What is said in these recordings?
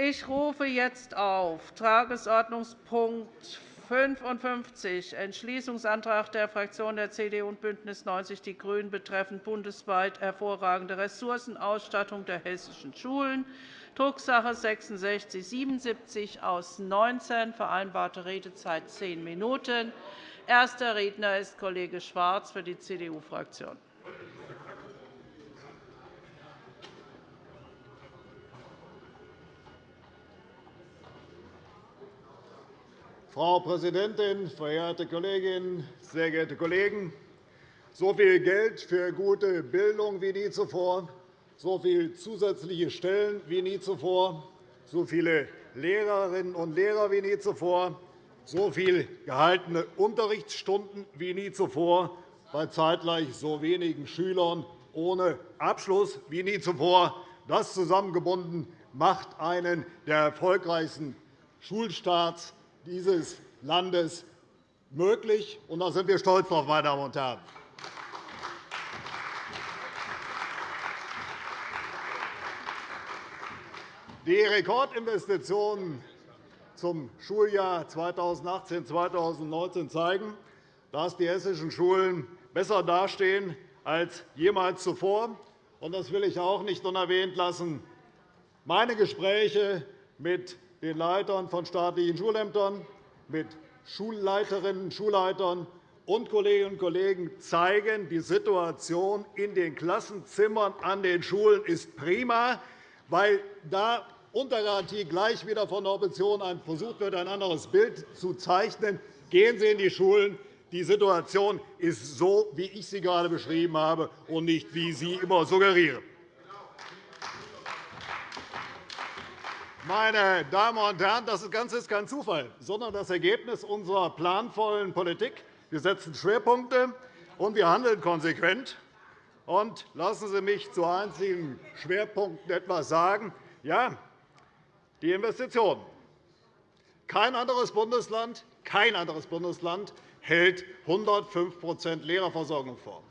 Ich rufe jetzt auf Tagesordnungspunkt 55, Entschließungsantrag der Fraktionen der CDU und BÜNDNIS 90 die GRÜNEN betreffend bundesweit hervorragende Ressourcenausstattung der hessischen Schulen, Drucksache 19 aus 19, vereinbarte Redezeit zehn Minuten. Erster Redner ist Kollege Schwarz für die CDU-Fraktion. Frau Präsidentin, verehrte Kolleginnen, sehr geehrte Kollegen! So viel Geld für gute Bildung wie nie zuvor, so viele zusätzliche Stellen wie nie zuvor, so viele Lehrerinnen und Lehrer wie nie zuvor, so viele gehaltene Unterrichtsstunden wie nie zuvor, bei zeitgleich so wenigen Schülern ohne Abschluss wie nie zuvor. Das zusammengebunden macht einen der erfolgreichsten Schulstarts dieses Landes möglich. Und da sind wir stolz drauf, meine Damen und Herren. Die Rekordinvestitionen zum Schuljahr 2018-2019 zeigen, dass die hessischen Schulen besser dastehen als jemals zuvor. Das will ich auch nicht unerwähnt lassen. Meine Gespräche mit den Leitern von staatlichen Schulämtern, mit Schulleiterinnen und Schulleitern und Kolleginnen und Kollegen zeigen, die Situation in den Klassenzimmern an den Schulen ist prima, weil da unter Garantie gleich wieder von der Opposition versucht wird, ein anderes Bild zu zeichnen. Gehen Sie in die Schulen. Die Situation ist so, wie ich sie gerade beschrieben habe, und nicht, wie Sie immer suggerieren. Meine Damen und Herren, das Ganze ist kein Zufall, sondern das Ergebnis unserer planvollen Politik. Wir setzen Schwerpunkte, und wir handeln konsequent. Und lassen Sie mich zu einzelnen Schwerpunkten etwas sagen. Ja, die Investitionen. Kein anderes Bundesland, kein anderes Bundesland hält 105% Lehrerversorgung vor.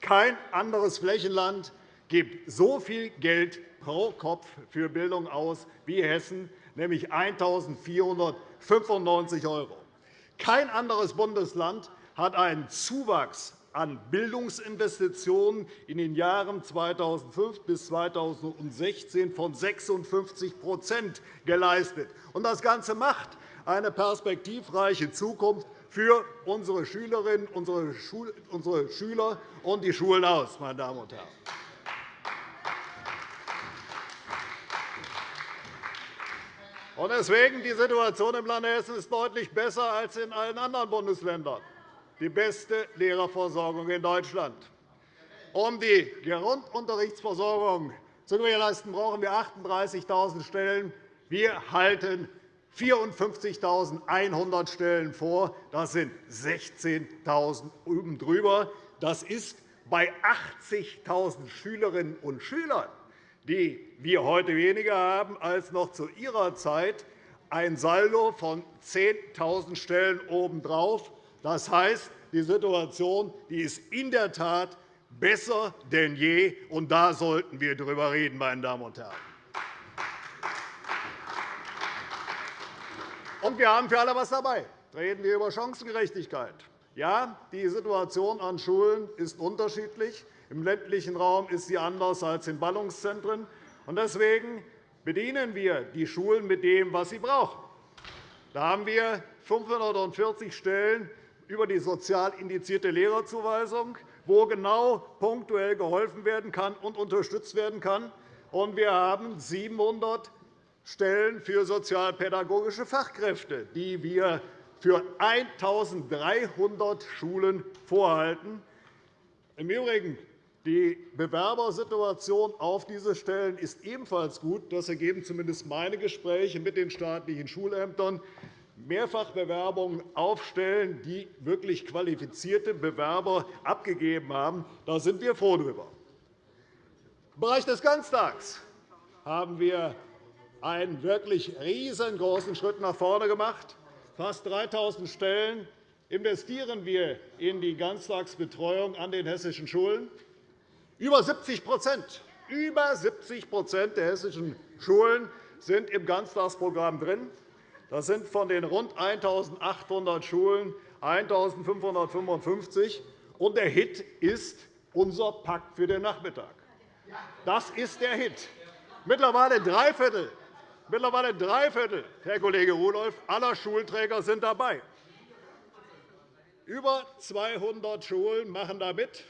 Kein anderes Flächenland gibt so viel Geld pro Kopf für Bildung aus wie Hessen, nämlich 1.495 €. Kein anderes Bundesland hat einen Zuwachs an Bildungsinvestitionen in den Jahren 2005 bis 2016 von 56% geleistet. Das Ganze macht eine perspektivreiche Zukunft für unsere Schülerinnen, unsere Schüler und die Schulen aus. Meine Damen und Herren. Deswegen die Situation im Lande Hessen ist deutlich besser als in allen anderen Bundesländern die beste Lehrerversorgung in Deutschland. Um die Grundunterrichtsversorgung zu gewährleisten, brauchen wir 38.000 Stellen. Wir halten 54.100 Stellen vor. Das sind 16.000 oben drüber. Das ist bei 80.000 Schülerinnen und Schülern, die wir heute weniger haben als noch zu Ihrer Zeit, ein Saldo von 10.000 Stellen obendrauf. Das heißt, die Situation ist in der Tat besser denn je, und da sollten wir darüber reden, meine Damen und Herren. Und wir haben für alle etwas dabei. Reden wir über Chancengerechtigkeit. Ja, die Situation an Schulen ist unterschiedlich. Im ländlichen Raum ist sie anders als in Ballungszentren. Deswegen bedienen wir die Schulen mit dem, was sie brauchen. Da haben wir 540 Stellen über die sozial indizierte Lehrerzuweisung, wo genau punktuell geholfen werden kann und unterstützt werden kann. Und wir haben 700 Stellen für sozialpädagogische Fachkräfte, die wir für 1.300 Schulen vorhalten. Im Übrigen die Bewerbersituation auf diese Stellen ist ebenfalls gut. Das ergeben zumindest meine Gespräche mit den staatlichen Schulämtern. Mehrfachbewerbungen aufstellen, die wirklich qualifizierte Bewerber abgegeben haben. Da sind wir froh darüber. Im Bereich des Ganztags haben wir einen wirklich riesengroßen Schritt nach vorne gemacht. Fast 3.000 Stellen investieren wir in die Ganztagsbetreuung an den hessischen Schulen. Über 70 über 70% der hessischen Schulen sind im Ganztagsprogramm drin. Das sind von den rund 1.800 Schulen 1.555. Und der Hit ist unser Pakt für den Nachmittag. Das ist der Hit. Mittlerweile drei Viertel, mittlerweile drei Viertel Herr Kollege Rudolph, aller Schulträger sind dabei. Über 200 Schulen machen da mit.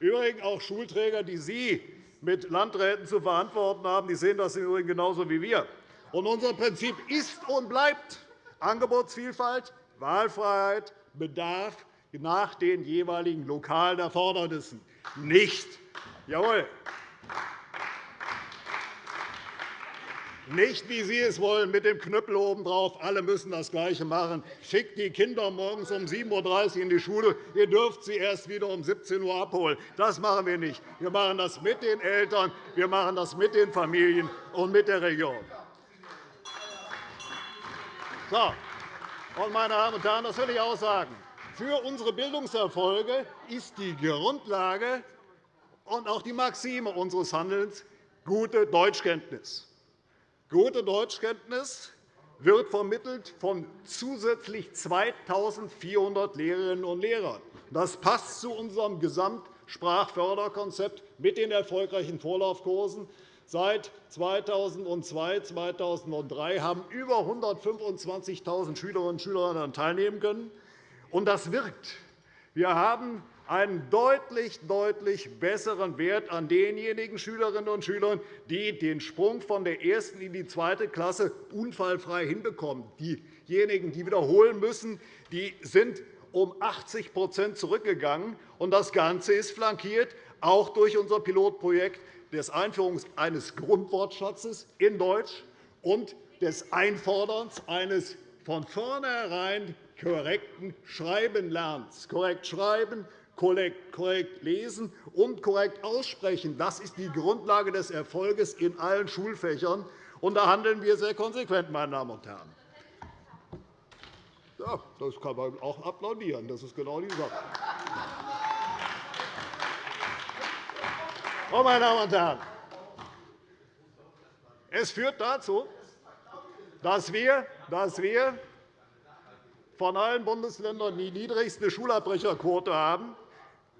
Übrigens auch Schulträger, die Sie mit Landräten zu verantworten haben. Die sehen das im Übrigen genauso wie wir. Und unser Prinzip ist und bleibt Angebotsvielfalt, Wahlfreiheit, Bedarf nach den jeweiligen lokalen Erfordernissen. Nicht, jawohl, Nicht, wie Sie es wollen, mit dem Knüppel obendrauf, alle müssen das Gleiche machen. Schickt die Kinder morgens um 7.30 Uhr in die Schule. Ihr dürft sie erst wieder um 17 Uhr abholen. Das machen wir nicht. Wir machen das mit den Eltern, wir machen das mit den Familien und mit der Region. So. Meine Damen und Herren, das will ich auch sagen. Für unsere Bildungserfolge ist die Grundlage und auch die Maxime unseres Handelns gute Deutschkenntnis. Gute Deutschkenntnis wird vermittelt von zusätzlich 2.400 Lehrerinnen und Lehrern. Das passt zu unserem Gesamtsprachförderkonzept mit den erfolgreichen Vorlaufkursen. Seit 2002 2003 haben über 125.000 Schülerinnen und Schüler daran teilnehmen können. Und das wirkt. Wir haben einen deutlich, deutlich besseren Wert an denjenigen Schülerinnen und Schülern, die den Sprung von der ersten in die zweite Klasse unfallfrei hinbekommen. Diejenigen, die wiederholen müssen, die sind um 80% zurückgegangen. Das Ganze ist flankiert auch durch unser Pilotprojekt der Einführung eines Grundwortschatzes in Deutsch und des Einforderns eines von vornherein korrekten Schreibenlernens. Korrekt schreiben, korrekt lesen und korrekt aussprechen. Das ist die Grundlage des Erfolgs in allen Schulfächern. Und da handeln wir sehr konsequent, meine Damen und Herren. Ja, das kann man auch applaudieren. Das ist genau die Sache. Oh, meine Damen und Herren, es führt dazu, dass wir, dass wir von allen Bundesländern die niedrigste Schulabbrecherquote haben.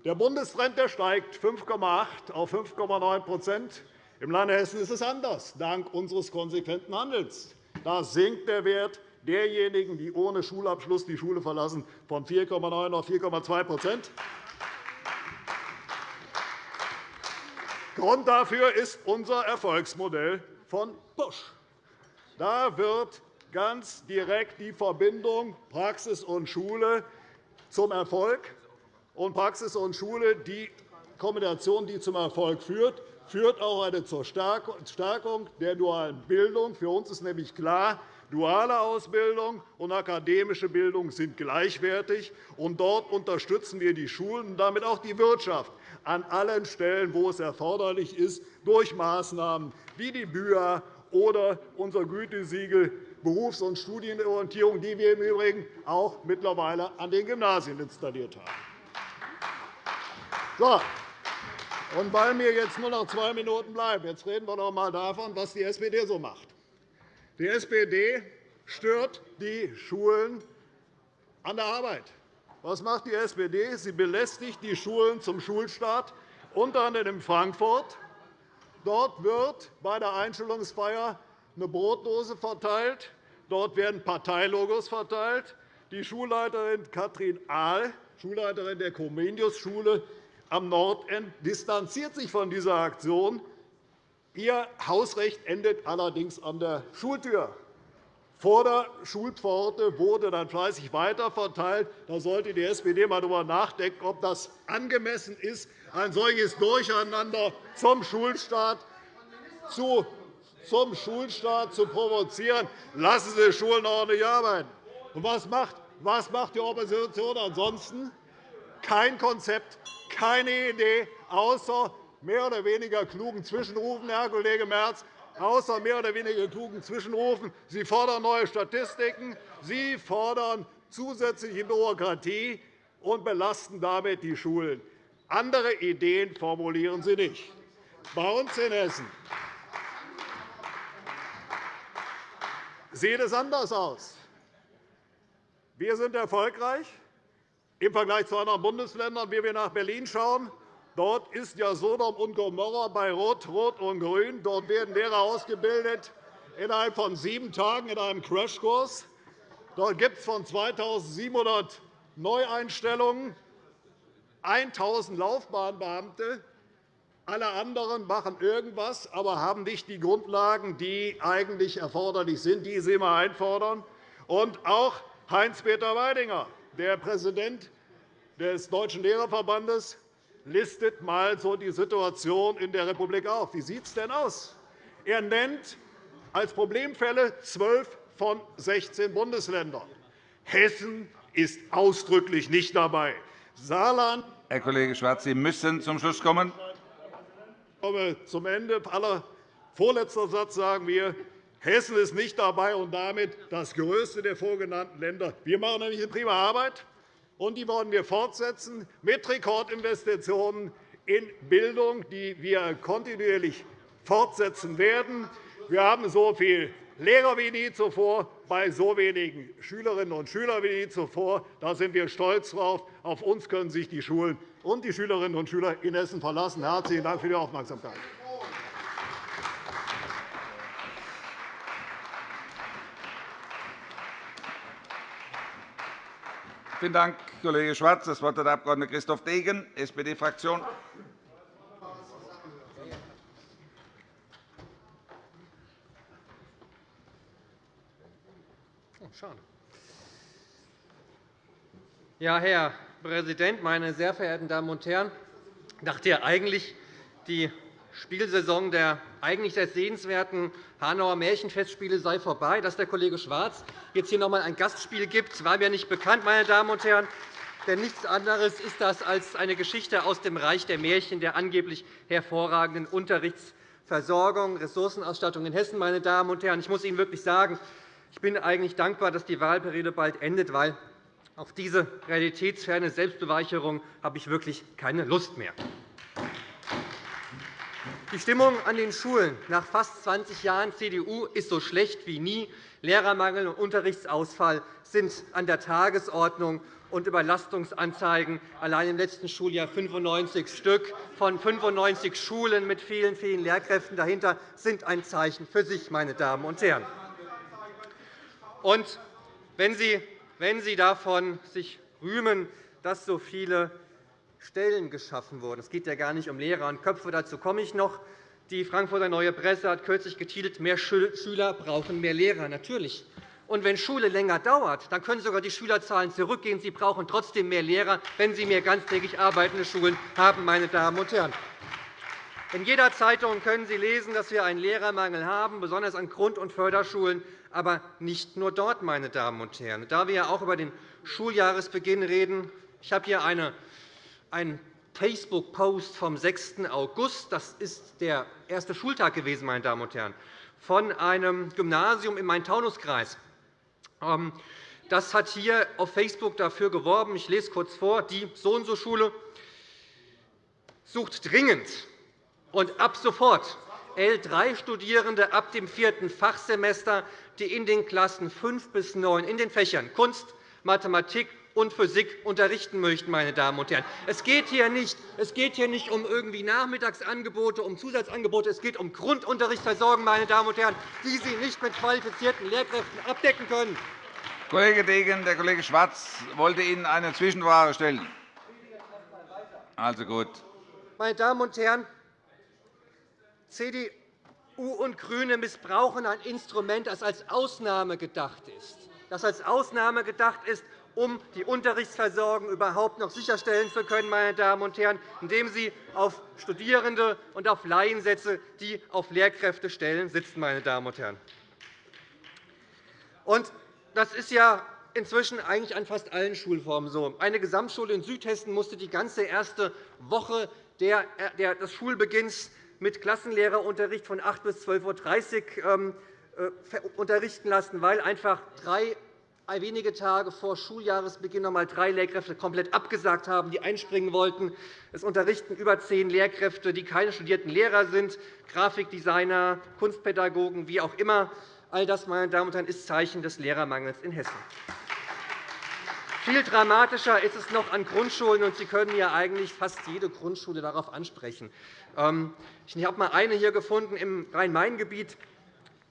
Der Bundestrend steigt 5,8 auf 5,9% Im Lande Hessen ist es anders, dank unseres konsequenten Handelns. Da sinkt der Wert derjenigen, die ohne Schulabschluss die Schule verlassen, von 4,9 auf 4,2% Grund dafür ist unser Erfolgsmodell von Busch. Da wird ganz direkt die Verbindung Praxis und Schule zum Erfolg und Praxis und Schule, die Kombination, die zum Erfolg führt, führt auch zur Stärkung der dualen Bildung. Für uns ist nämlich klar, duale Ausbildung und akademische Bildung sind gleichwertig. Und dort unterstützen wir die Schulen und damit auch die Wirtschaft an allen Stellen, wo es erforderlich ist, durch Maßnahmen wie die BÜA oder unser Gütesiegel Berufs- und Studienorientierung, die wir im Übrigen auch mittlerweile an den Gymnasien installiert haben. So. Und weil mir jetzt nur noch zwei Minuten bleiben, jetzt reden wir doch einmal davon, was die SPD so macht. Die SPD stört die Schulen an der Arbeit. Was macht die SPD? Sie belästigt die Schulen zum Schulstart, unter anderem in Frankfurt. Dort wird bei der Einschulungsfeier eine Brotdose verteilt. Dort werden Parteilogos verteilt. Die Schulleiterin Katrin Ahl, Schulleiterin der Comenius-Schule, am Nordend distanziert sich von dieser Aktion. Ihr Hausrecht endet allerdings an der Schultür. Vor der Schulpforte wurde dann fleißig weiterverteilt. Da sollte die SPD einmal darüber nachdenken, ob das angemessen ist, ein solches Durcheinander zum Schulstart zu zum Schulstart zu provozieren. Lassen Sie Schulen ordentlich arbeiten. Und was macht, was macht die Opposition ansonsten? Kein Konzept, keine Idee, außer mehr oder weniger klugen Zwischenrufen, Herr Kollege Merz, außer mehr oder weniger klugen Zwischenrufen. Sie fordern neue Statistiken, Sie fordern zusätzliche Bürokratie und belasten damit die Schulen. Andere Ideen formulieren Sie nicht. Bei uns in Hessen sieht es anders aus. Wir sind erfolgreich im Vergleich zu anderen Bundesländern. Wenn wir nach Berlin schauen, dort ist ja Sodom und Gomorra bei Rot, Rot und Grün. Dort werden Lehrer ausgebildet innerhalb von sieben Tagen in einem Crashkurs. Dort gibt es von 2.700 Neueinstellungen 1.000 Laufbahnbeamte. Alle anderen machen irgendwas, aber haben nicht die Grundlagen, die eigentlich erforderlich sind, die sie immer einfordern. Und auch Heinz-Peter Weidinger, der Präsident des Deutschen Lehrerverbandes, listet einmal so die Situation in der Republik auf. Wie sieht es denn aus? Er nennt als Problemfälle zwölf von 16 Bundesländern. Hessen ist ausdrücklich nicht dabei. Saarland Herr Kollege Schwarz, Sie müssen zum Schluss kommen. Ich komme zum Ende. Aller vorletzter Satz sagen wir, Hessen ist nicht dabei und damit das größte der vorgenannten Länder. Wir machen nämlich eine prima Arbeit, und die wollen wir fortsetzen mit Rekordinvestitionen in Bildung, die wir kontinuierlich fortsetzen werden. Wir haben so viele Lehrer wie nie zuvor bei so wenigen Schülerinnen und Schülern wie nie zuvor. Da sind wir stolz drauf. Auf uns können sich die Schulen und die Schülerinnen und Schüler in Hessen verlassen. Herzlichen Dank für die Aufmerksamkeit. Vielen Dank, Kollege Schwarz. Das Wort hat der Abg. Christoph Degen, SPD-Fraktion. Oh. Ja, Herr Präsident, meine sehr verehrten Damen und Herren! Ich dachte ja eigentlich, die Spielsaison der eigentlich sehr sehenswerten Hanauer Märchenfestspiele sei vorbei. Dass der Kollege Schwarz jetzt hier noch einmal ein Gastspiel gibt, war mir nicht bekannt, meine Damen und Herren. Denn nichts anderes ist das als eine Geschichte aus dem Reich der Märchen der angeblich hervorragenden Unterrichtsversorgung, Ressourcenausstattung in Hessen. Meine Damen und Herren. Ich muss Ihnen wirklich sagen, ich bin eigentlich dankbar, dass die Wahlperiode bald endet, weil auf diese realitätsferne Selbstbeweicherung habe ich wirklich keine Lust mehr. Die Stimmung an den Schulen nach fast 20 Jahren CDU ist so schlecht wie nie. Lehrermangel und Unterrichtsausfall sind an der Tagesordnung und Überlastungsanzeigen allein im letzten Schuljahr 95 Stück von 95 Schulen mit vielen, vielen Lehrkräften dahinter sind ein Zeichen für sich, meine Damen und Herren. Und wenn Sie, Sie davon sich rühmen, dass so viele Stellen geschaffen wurden. Es geht ja gar nicht um Lehrer und Köpfe, dazu komme ich noch. Die Frankfurter Neue Presse hat kürzlich getitelt, mehr Schüler brauchen mehr Lehrer. Natürlich. Und wenn Schule länger dauert, dann können sogar die Schülerzahlen zurückgehen. Sie brauchen trotzdem mehr Lehrer, wenn Sie mehr ganztägig arbeitende Schulen haben. Meine Damen und Herren. In jeder Zeitung können Sie lesen, dass wir einen Lehrermangel haben, besonders an Grund- und Förderschulen, aber nicht nur dort. Meine Damen und Herren. Da wir auch über den Schuljahresbeginn reden, ich habe hier eine ein Facebook-Post vom 6. August. Das ist der erste Schultag gewesen, meine Damen und Herren, von einem Gymnasium im Main-Taunus-Kreis. Ähm, das hat hier auf Facebook dafür geworben. Ich lese kurz vor. Die So-und-so-Schule sucht dringend und ab sofort L3-Studierende ab dem vierten Fachsemester, die in den Klassen 5 bis 9 in den Fächern Kunst, Mathematik, und Physik unterrichten möchten. Meine Damen und Herren. Es geht hier nicht, es geht hier nicht um irgendwie Nachmittagsangebote, um Zusatzangebote. Es geht um Grundunterrichtsversorgung, meine Damen und Herren, die Sie nicht mit qualifizierten Lehrkräften abdecken können. Kollege Degen, der Kollege Schwarz wollte Ihnen eine Zwischenfrage stellen. Also gut. Meine Damen und Herren, CDU und GRÜNE missbrauchen ein Instrument, das als Ausnahme gedacht ist. Das als Ausnahme gedacht ist, um die Unterrichtsversorgung überhaupt noch sicherstellen zu können, meine Damen und Herren, indem Sie auf Studierende und auf Laiensätze, die auf Lehrkräfte stellen, sitzen. Meine Damen und Herren. Und das ist ja inzwischen eigentlich an fast allen Schulformen so. Eine Gesamtschule in Südhessen musste die ganze erste Woche des Schulbeginns mit Klassenlehrerunterricht von 8 bis 12.30 Uhr ähm, äh, unterrichten lassen, weil einfach drei wenige Tage vor Schuljahresbeginn noch einmal drei Lehrkräfte komplett abgesagt haben, die einspringen wollten. Es unterrichten über zehn Lehrkräfte, die keine studierten Lehrer sind, Grafikdesigner, Kunstpädagogen, wie auch immer. All das, meine Damen und Herren, ist Zeichen des Lehrermangels in Hessen. Viel dramatischer ist es noch an Grundschulen, und Sie können ja eigentlich fast jede Grundschule darauf ansprechen. Ähm, ich habe einmal eine hier gefunden im Rhein-Main-Gebiet.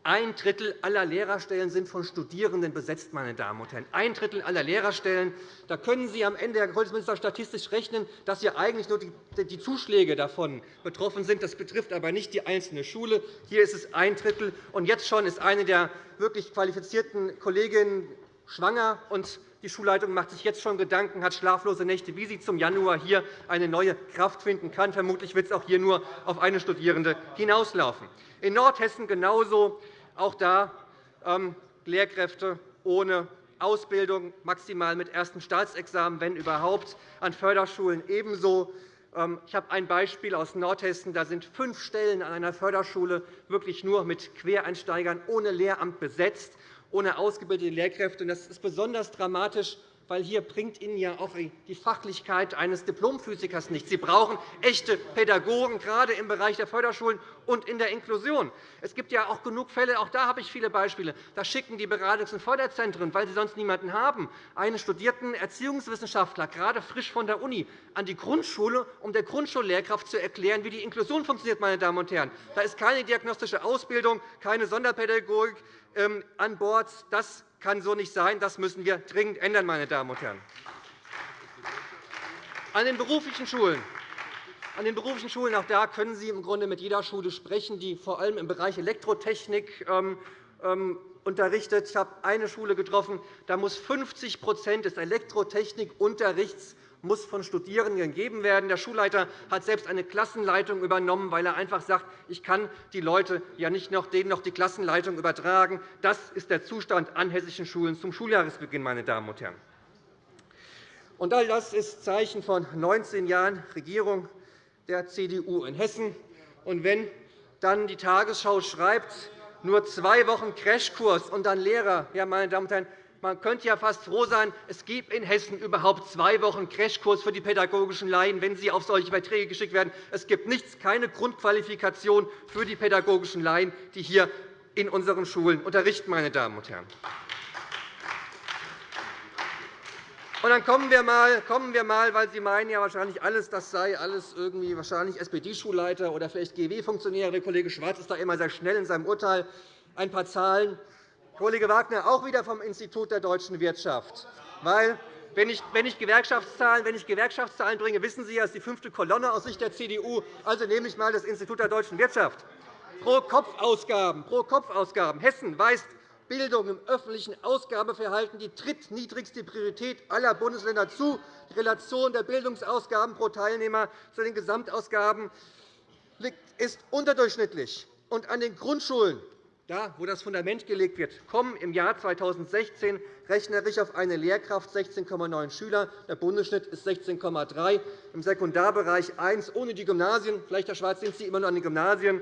Ein Drittel aller Lehrerstellen sind von Studierenden besetzt. Meine Damen und Herren. Ein Drittel aller Lehrerstellen. Da können Sie am Ende, Herr Kultusminister, statistisch rechnen, dass ja eigentlich nur die Zuschläge davon betroffen sind. Das betrifft aber nicht die einzelne Schule. Hier ist es ein Drittel. Und jetzt schon ist eine der wirklich qualifizierten Kolleginnen schwanger. Und die Schulleitung macht sich jetzt schon Gedanken, hat schlaflose Nächte, wie sie zum Januar hier eine neue Kraft finden kann. Vermutlich wird es auch hier nur auf eine Studierende hinauslaufen. In Nordhessen genauso. Auch da ähm, Lehrkräfte ohne Ausbildung, maximal mit ersten Staatsexamen, wenn überhaupt, an Förderschulen ebenso. Ähm, ich habe ein Beispiel aus Nordhessen. Da sind fünf Stellen an einer Förderschule wirklich nur mit Quereinsteigern ohne Lehramt besetzt, ohne ausgebildete Lehrkräfte. Das ist besonders dramatisch, weil hier bringt Ihnen ja auch die Fachlichkeit eines Diplomphysikers nichts. Sie brauchen echte Pädagogen, gerade im Bereich der Förderschulen und in der Inklusion. Es gibt ja auch genug Fälle, auch da habe ich viele Beispiele. Da schicken die Beratungs- und Förderzentren, weil sie sonst niemanden haben, einen studierten Erziehungswissenschaftler, gerade frisch von der Uni, an die Grundschule, um der Grundschullehrkraft zu erklären, wie die Inklusion funktioniert. Meine Damen und Herren. Da ist keine diagnostische Ausbildung, keine Sonderpädagogik an Bord. Das kann so nicht sein. Das müssen wir dringend ändern. Meine Damen und Herren. An den beruflichen Schulen an den beruflichen Schulen auch da können Sie im Grunde mit jeder Schule sprechen, die vor allem im Bereich Elektrotechnik ähm, ähm, unterrichtet. Ich habe eine Schule getroffen, da muss 50% des Elektrotechnikunterrichts muss von Studierenden gegeben werden. Der Schulleiter hat selbst eine Klassenleitung übernommen, weil er einfach sagt, ich kann die Leute ja nicht noch, denen noch die Klassenleitung übertragen. Das ist der Zustand an hessischen Schulen zum Schuljahresbeginn. Meine Damen und Herren. Und all das ist Zeichen von 19 Jahren Regierung der CDU in Hessen. Und wenn dann die Tagesschau schreibt, nur zwei Wochen Crashkurs und dann Lehrer, ja, meine Damen und Herren, man könnte ja fast froh sein, es gibt in Hessen überhaupt zwei Wochen Crashkurs für die pädagogischen Laien, wenn sie auf solche Verträge geschickt werden. Es gibt nichts, keine Grundqualifikation für die pädagogischen Laien, die hier in unseren Schulen unterrichten. Meine Damen und Herren. Und dann kommen wir, mal, kommen wir mal, weil Sie meinen ja wahrscheinlich alles, das sei alles irgendwie wahrscheinlich SPD-Schulleiter oder vielleicht GW-Funktionäre. Der Kollege Schwarz ist da immer sehr schnell in seinem Urteil. Ein paar Zahlen. Kollege Wagner, auch wieder vom Institut der deutschen Wirtschaft. Weil, wenn ich, wenn ich, Gewerkschaftszahlen, wenn ich Gewerkschaftszahlen bringe, wissen Sie ja, das ist die fünfte Kolonne aus Sicht der CDU. Also nehme ich einmal das Institut der deutschen Wirtschaft. Pro Kopfausgaben, pro. Hessen weist Bildung im öffentlichen Ausgabeverhalten die drittniedrigste Priorität aller Bundesländer zu. Die Relation der Bildungsausgaben pro Teilnehmer zu den Gesamtausgaben ist unterdurchschnittlich. Und an den Grundschulen, da, wo das Fundament gelegt wird, kommen im Jahr 2016 rechnerisch auf eine Lehrkraft 16,9 Schüler. Der Bundesschnitt ist 16,3, im Sekundarbereich 1 ohne die Gymnasien. Vielleicht, Herr Schwarz, sind Sie immer noch an den Gymnasien.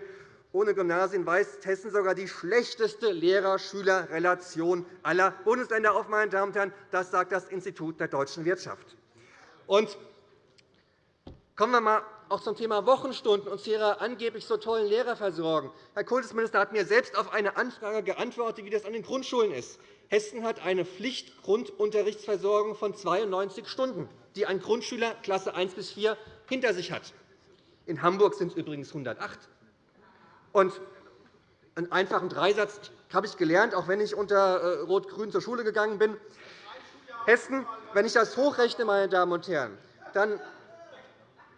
Ohne Gymnasien weist Hessen sogar die schlechteste Lehrer-Schüler-Relation aller Bundesländer auf. Meine Damen und Herren. Das sagt das Institut der deutschen Wirtschaft. Und kommen wir einmal auch zum Thema Wochenstunden und zu Ihrer angeblich so tollen Lehrerversorgung. Herr Kultusminister hat mir selbst auf eine Anfrage geantwortet, wie das an den Grundschulen ist. Hessen hat eine Pflichtgrundunterrichtsversorgung von 92 Stunden, die ein Grundschüler Klasse 1 bis 4 hinter sich hat. In Hamburg sind es übrigens 108. Und einen einfachen Dreisatz habe ich gelernt, auch wenn ich unter äh, Rot-Grün zur Schule gegangen bin. Hessen, wenn ich das hochrechne, meine Damen und Herren, dann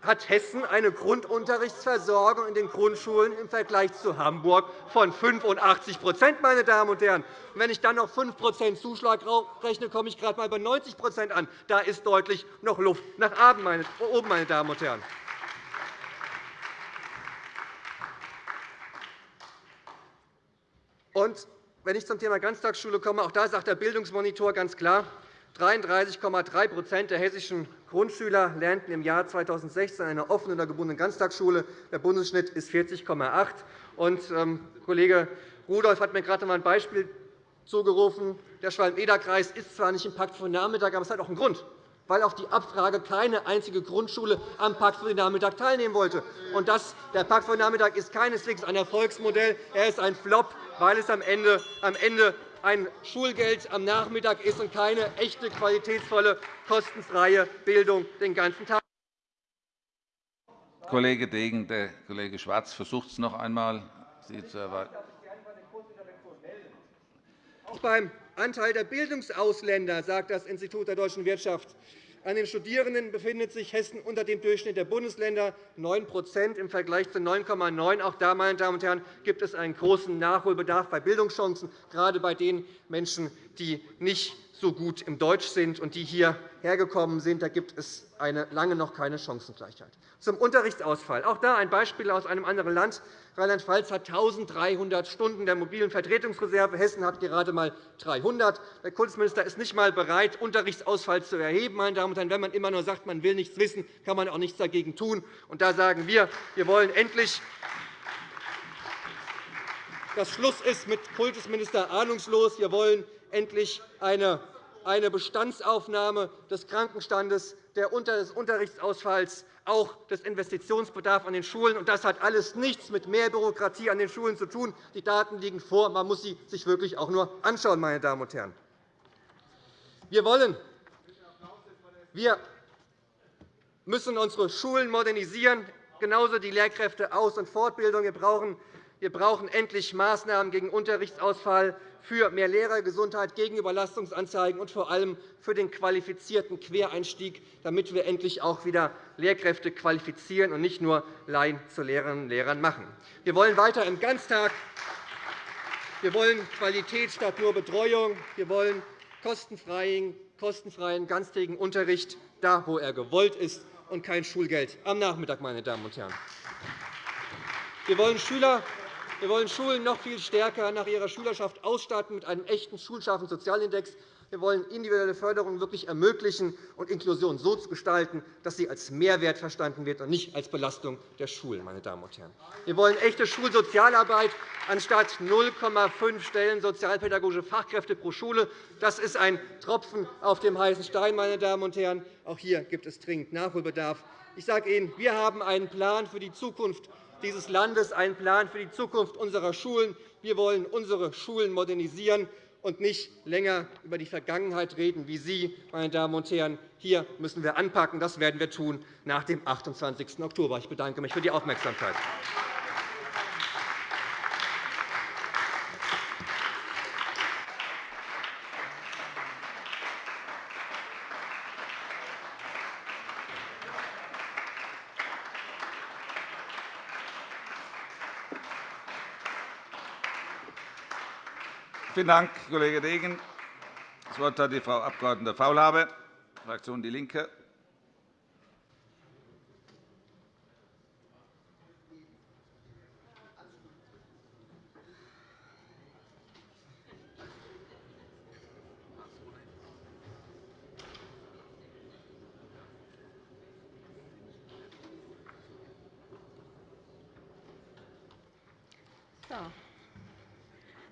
hat Hessen eine Grundunterrichtsversorgung in den Grundschulen im Vergleich zu Hamburg von 85% meine Damen und Herren. wenn ich dann noch 5% Zuschlag rechne, komme ich gerade einmal bei 90% an. Da ist deutlich noch Luft nach oben, meine Damen und Herren. Und wenn ich zum Thema Ganztagsschule komme, auch da sagt der Bildungsmonitor ganz klar, 33,3% der hessischen Grundschüler lernten im Jahr 2016 in einer offenen oder gebundenen Ganztagsschule. Der Bundesschnitt ist 40,8% ähm, Kollege Rudolph hat mir gerade einmal ein Beispiel zugerufen. Der Schwalm-Eder-Kreis ist zwar nicht im Pakt für Nachmittag, aber es hat auch einen Grund. weil auf die Abfrage keine einzige Grundschule am Pakt für den Nachmittag teilnehmen wollte. Und das, der Pakt für den Nachmittag ist keineswegs ein Erfolgsmodell. Er ist ein Flop, weil es am Ende, am Ende ein Schulgeld am Nachmittag ist und keine echte, qualitätsvolle, kostenfreie Bildung den ganzen Tag. Kollege Degen, der Kollege Schwarz versucht es noch einmal, Sie zu erweitern. Auch beim Anteil der Bildungsausländer sagt das Institut der deutschen Wirtschaft. An den Studierenden befindet sich Hessen unter dem Durchschnitt der Bundesländer 9% im Vergleich zu 9,9 Auch da, meine Damen und Herren, gibt es einen großen Nachholbedarf bei Bildungschancen, gerade bei den Menschen, die nicht so gut im Deutsch sind und die hierher gekommen sind. Da gibt es eine, lange noch keine Chancengleichheit. Zum Unterrichtsausfall. Auch da ein Beispiel aus einem anderen Land. Rheinland-Pfalz hat 1.300 Stunden der mobilen Vertretungsreserve. Hessen hat gerade einmal 300. Der Kultusminister ist nicht einmal bereit, Unterrichtsausfall zu erheben. Meine Damen und Herren. Wenn man immer nur sagt, man will nichts wissen, kann man auch nichts dagegen tun. Und da sagen wir, wir wollen endlich dass Schluss ist mit Kultusminister ahnungslos. Wir wollen endlich eine Bestandsaufnahme des Krankenstandes, des Unterrichtsausfalls, auch des Investitionsbedarfs an den Schulen. Das hat alles nichts mit mehr Bürokratie an den Schulen zu tun. Die Daten liegen vor. Man muss sie sich wirklich auch nur anschauen. Meine Damen und Herren. Wir wollen wir müssen unsere Schulen modernisieren, genauso die Lehrkräfte-Aus- und Fortbildung. Wir brauchen wir brauchen endlich Maßnahmen gegen Unterrichtsausfall, für mehr Lehrergesundheit, gegen Überlastungsanzeigen und vor allem für den qualifizierten Quereinstieg, damit wir endlich auch wieder Lehrkräfte qualifizieren und nicht nur Laien zu Lehrerinnen und Lehrern machen. Wir wollen weiter im Ganztag. Wir wollen Qualität statt nur Betreuung. Wir wollen kostenfreien, kostenfreien ganztägigen Unterricht, da wo er gewollt ist, und kein Schulgeld am Nachmittag. Meine Damen und Herren. Wir wollen Schüler wir wollen Schulen noch viel stärker nach ihrer Schülerschaft ausstatten mit einem echten schulscharfen Sozialindex. Wir wollen individuelle Förderung wirklich ermöglichen und Inklusion so zu gestalten, dass sie als Mehrwert verstanden wird und nicht als Belastung der Schulen. Meine Damen und Herren. Wir wollen echte Schulsozialarbeit anstatt 0,5 Stellen sozialpädagogische Fachkräfte pro Schule. Das ist ein Tropfen auf dem heißen Stein. Meine Damen und Herren. Auch hier gibt es dringend Nachholbedarf. Ich sage Ihnen, wir haben einen Plan für die Zukunft dieses Landes einen Plan für die Zukunft unserer Schulen. Wir wollen unsere Schulen modernisieren und nicht länger über die Vergangenheit reden wie Sie, meine Damen und Herren. Hier müssen wir anpacken. Das werden wir tun nach dem 28. Oktober. Ich bedanke mich für die Aufmerksamkeit. Vielen Dank, Kollege Degen. Das Wort hat die Frau Abg. Faulhaber, Fraktion DIE LINKE.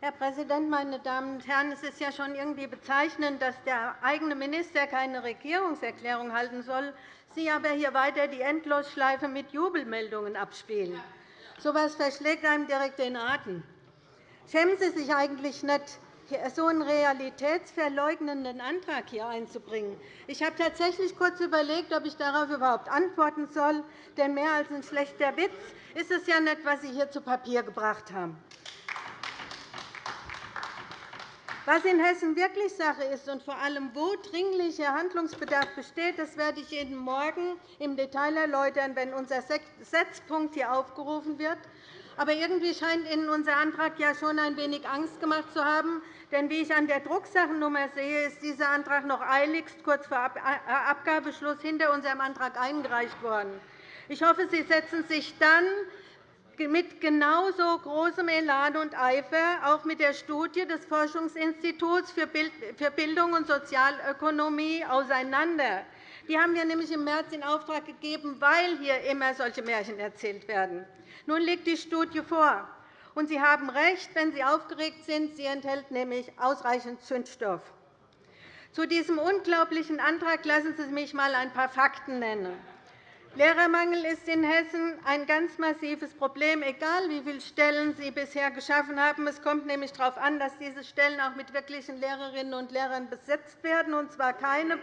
Herr Präsident, meine Damen und Herren! Es ist ja schon irgendwie bezeichnend, dass der eigene Minister keine Regierungserklärung halten soll, Sie aber hier weiter die Endlosschleife mit Jubelmeldungen abspielen. So etwas verschlägt einem direkt den Atem. Schämen Sie sich eigentlich nicht, so einen realitätsverleugnenden Antrag hier einzubringen. Ich habe tatsächlich kurz überlegt, ob ich darauf überhaupt antworten soll. Denn mehr als ein schlechter Witz ist es ja nicht, was Sie hier zu Papier gebracht haben. Was in Hessen wirklich Sache ist und vor allem, wo dringlicher Handlungsbedarf besteht, das werde ich Ihnen morgen im Detail erläutern, wenn unser Setzpunkt hier aufgerufen wird. Aber irgendwie scheint Ihnen unser Antrag ja schon ein wenig Angst gemacht zu haben. Denn wie ich an der Drucksachennummer sehe, ist dieser Antrag noch eiligst kurz vor Abgabeschluss hinter unserem Antrag eingereicht worden. Ich hoffe, Sie setzen sich dann mit genauso großem Elan und Eifer auch mit der Studie des Forschungsinstituts für Bildung und Sozialökonomie auseinander. Die haben wir nämlich im März in Auftrag gegeben, weil hier immer solche Märchen erzählt werden. Nun liegt die Studie vor. Und Sie haben recht, wenn Sie aufgeregt sind. Sie enthält nämlich ausreichend Zündstoff. Zu diesem unglaublichen Antrag lassen Sie mich einmal ein paar Fakten nennen. Lehrermangel ist in Hessen ein ganz massives Problem, egal wie viele Stellen Sie bisher geschaffen haben. Es kommt nämlich darauf an, dass diese Stellen auch mit wirklichen Lehrerinnen und Lehrern besetzt werden, und zwar keine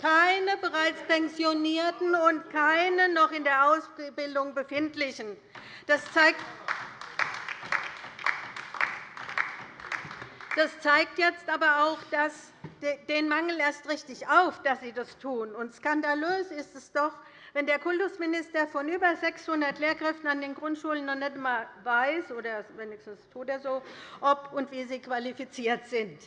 keine bereits Pensionierten und keine noch in der Ausbildung befindlichen. Das zeigt, das zeigt jetzt aber auch dass den Mangel erst richtig auf, dass Sie das tun. Und skandalös ist es doch, wenn der Kultusminister von über 600 Lehrkräften an den Grundschulen noch nicht einmal weiß, oder wenigstens tut er so, ob und wie sie qualifiziert sind.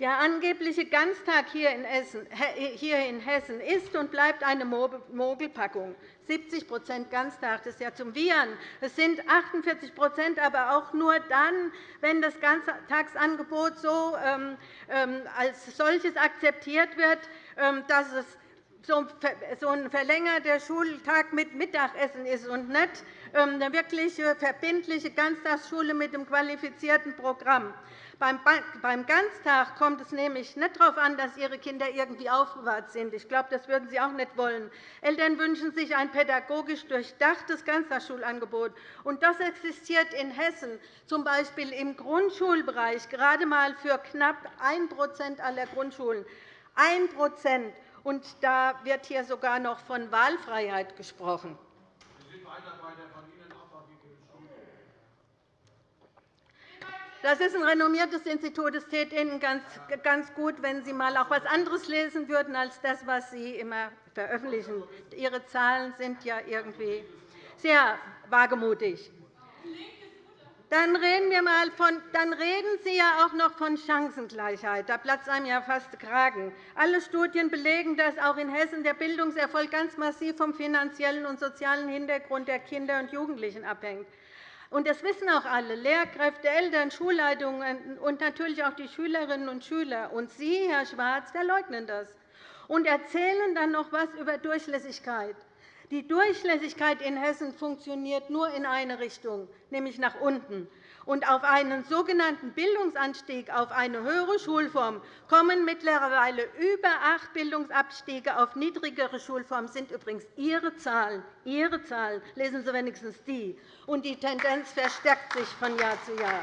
Der angebliche Ganztag hier in Hessen ist und bleibt eine Mogelpackung. 70% Ganztag das ist ja zum Wiehern. Es sind 48% aber auch nur dann, wenn das Ganztagsangebot so ähm, ähm, als solches akzeptiert wird, ähm, dass es so ein verlängerter Schultag mit Mittagessen ist und nicht eine wirkliche verbindliche Ganztagsschule mit einem qualifizierten Programm. Beim Ganztag kommt es nämlich nicht darauf an, dass Ihre Kinder irgendwie aufbewahrt sind. Ich glaube, das würden Sie auch nicht wollen. Eltern wünschen sich ein pädagogisch durchdachtes Ganztagsschulangebot. Das existiert in Hessen, z. B. im Grundschulbereich, gerade einmal für knapp 1% aller Grundschulen. 1 und da wird hier sogar noch von Wahlfreiheit gesprochen. Das ist ein renommiertes Institut. Es täte Ihnen ganz gut, wenn Sie einmal auch etwas anderes lesen würden als das, was Sie immer veröffentlichen. Ihre Zahlen sind ja irgendwie sehr wagemutig. Dann reden, wir mal von, dann reden Sie ja auch noch von Chancengleichheit. Da platzt einem ja fast der Kragen. Alle Studien belegen, dass auch in Hessen der Bildungserfolg ganz massiv vom finanziellen und sozialen Hintergrund der Kinder und Jugendlichen abhängt. Und das wissen auch alle, Lehrkräfte, Eltern, Schulleitungen und natürlich auch die Schülerinnen und Schüler. Und Sie, Herr Schwarz, verleugnen das und erzählen dann noch etwas über Durchlässigkeit. Die Durchlässigkeit in Hessen funktioniert nur in eine Richtung, nämlich nach unten. Und auf einen sogenannten Bildungsanstieg auf eine höhere Schulform kommen mittlerweile über acht Bildungsabstiege auf niedrigere Schulformen. Das sind übrigens Ihre Zahlen. Ihre Zahlen. Lesen Sie wenigstens die. Und die Tendenz verstärkt sich von Jahr zu Jahr.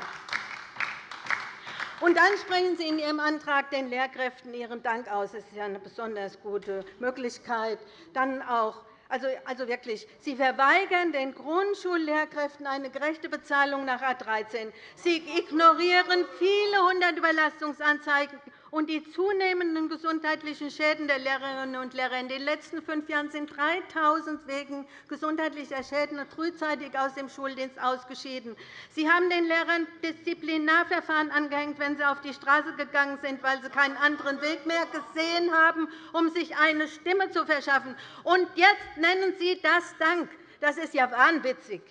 Und dann sprechen Sie in Ihrem Antrag den Lehrkräften Ihren Dank aus. Das ist ja eine besonders gute Möglichkeit. Dann auch also, also wirklich, Sie verweigern den Grundschullehrkräften eine gerechte Bezahlung nach A 13. Sie ignorieren viele hundert Überlastungsanzeigen und die zunehmenden gesundheitlichen Schäden der Lehrerinnen und Lehrer. In den letzten fünf Jahren sind 3.000 wegen gesundheitlicher Schäden frühzeitig aus dem Schuldienst ausgeschieden. Sie haben den Lehrern Disziplinarverfahren angehängt, wenn sie auf die Straße gegangen sind, weil sie keinen anderen Weg mehr gesehen haben, um sich eine Stimme zu verschaffen. Und jetzt nennen Sie das Dank. Das ist ja wahnwitzig.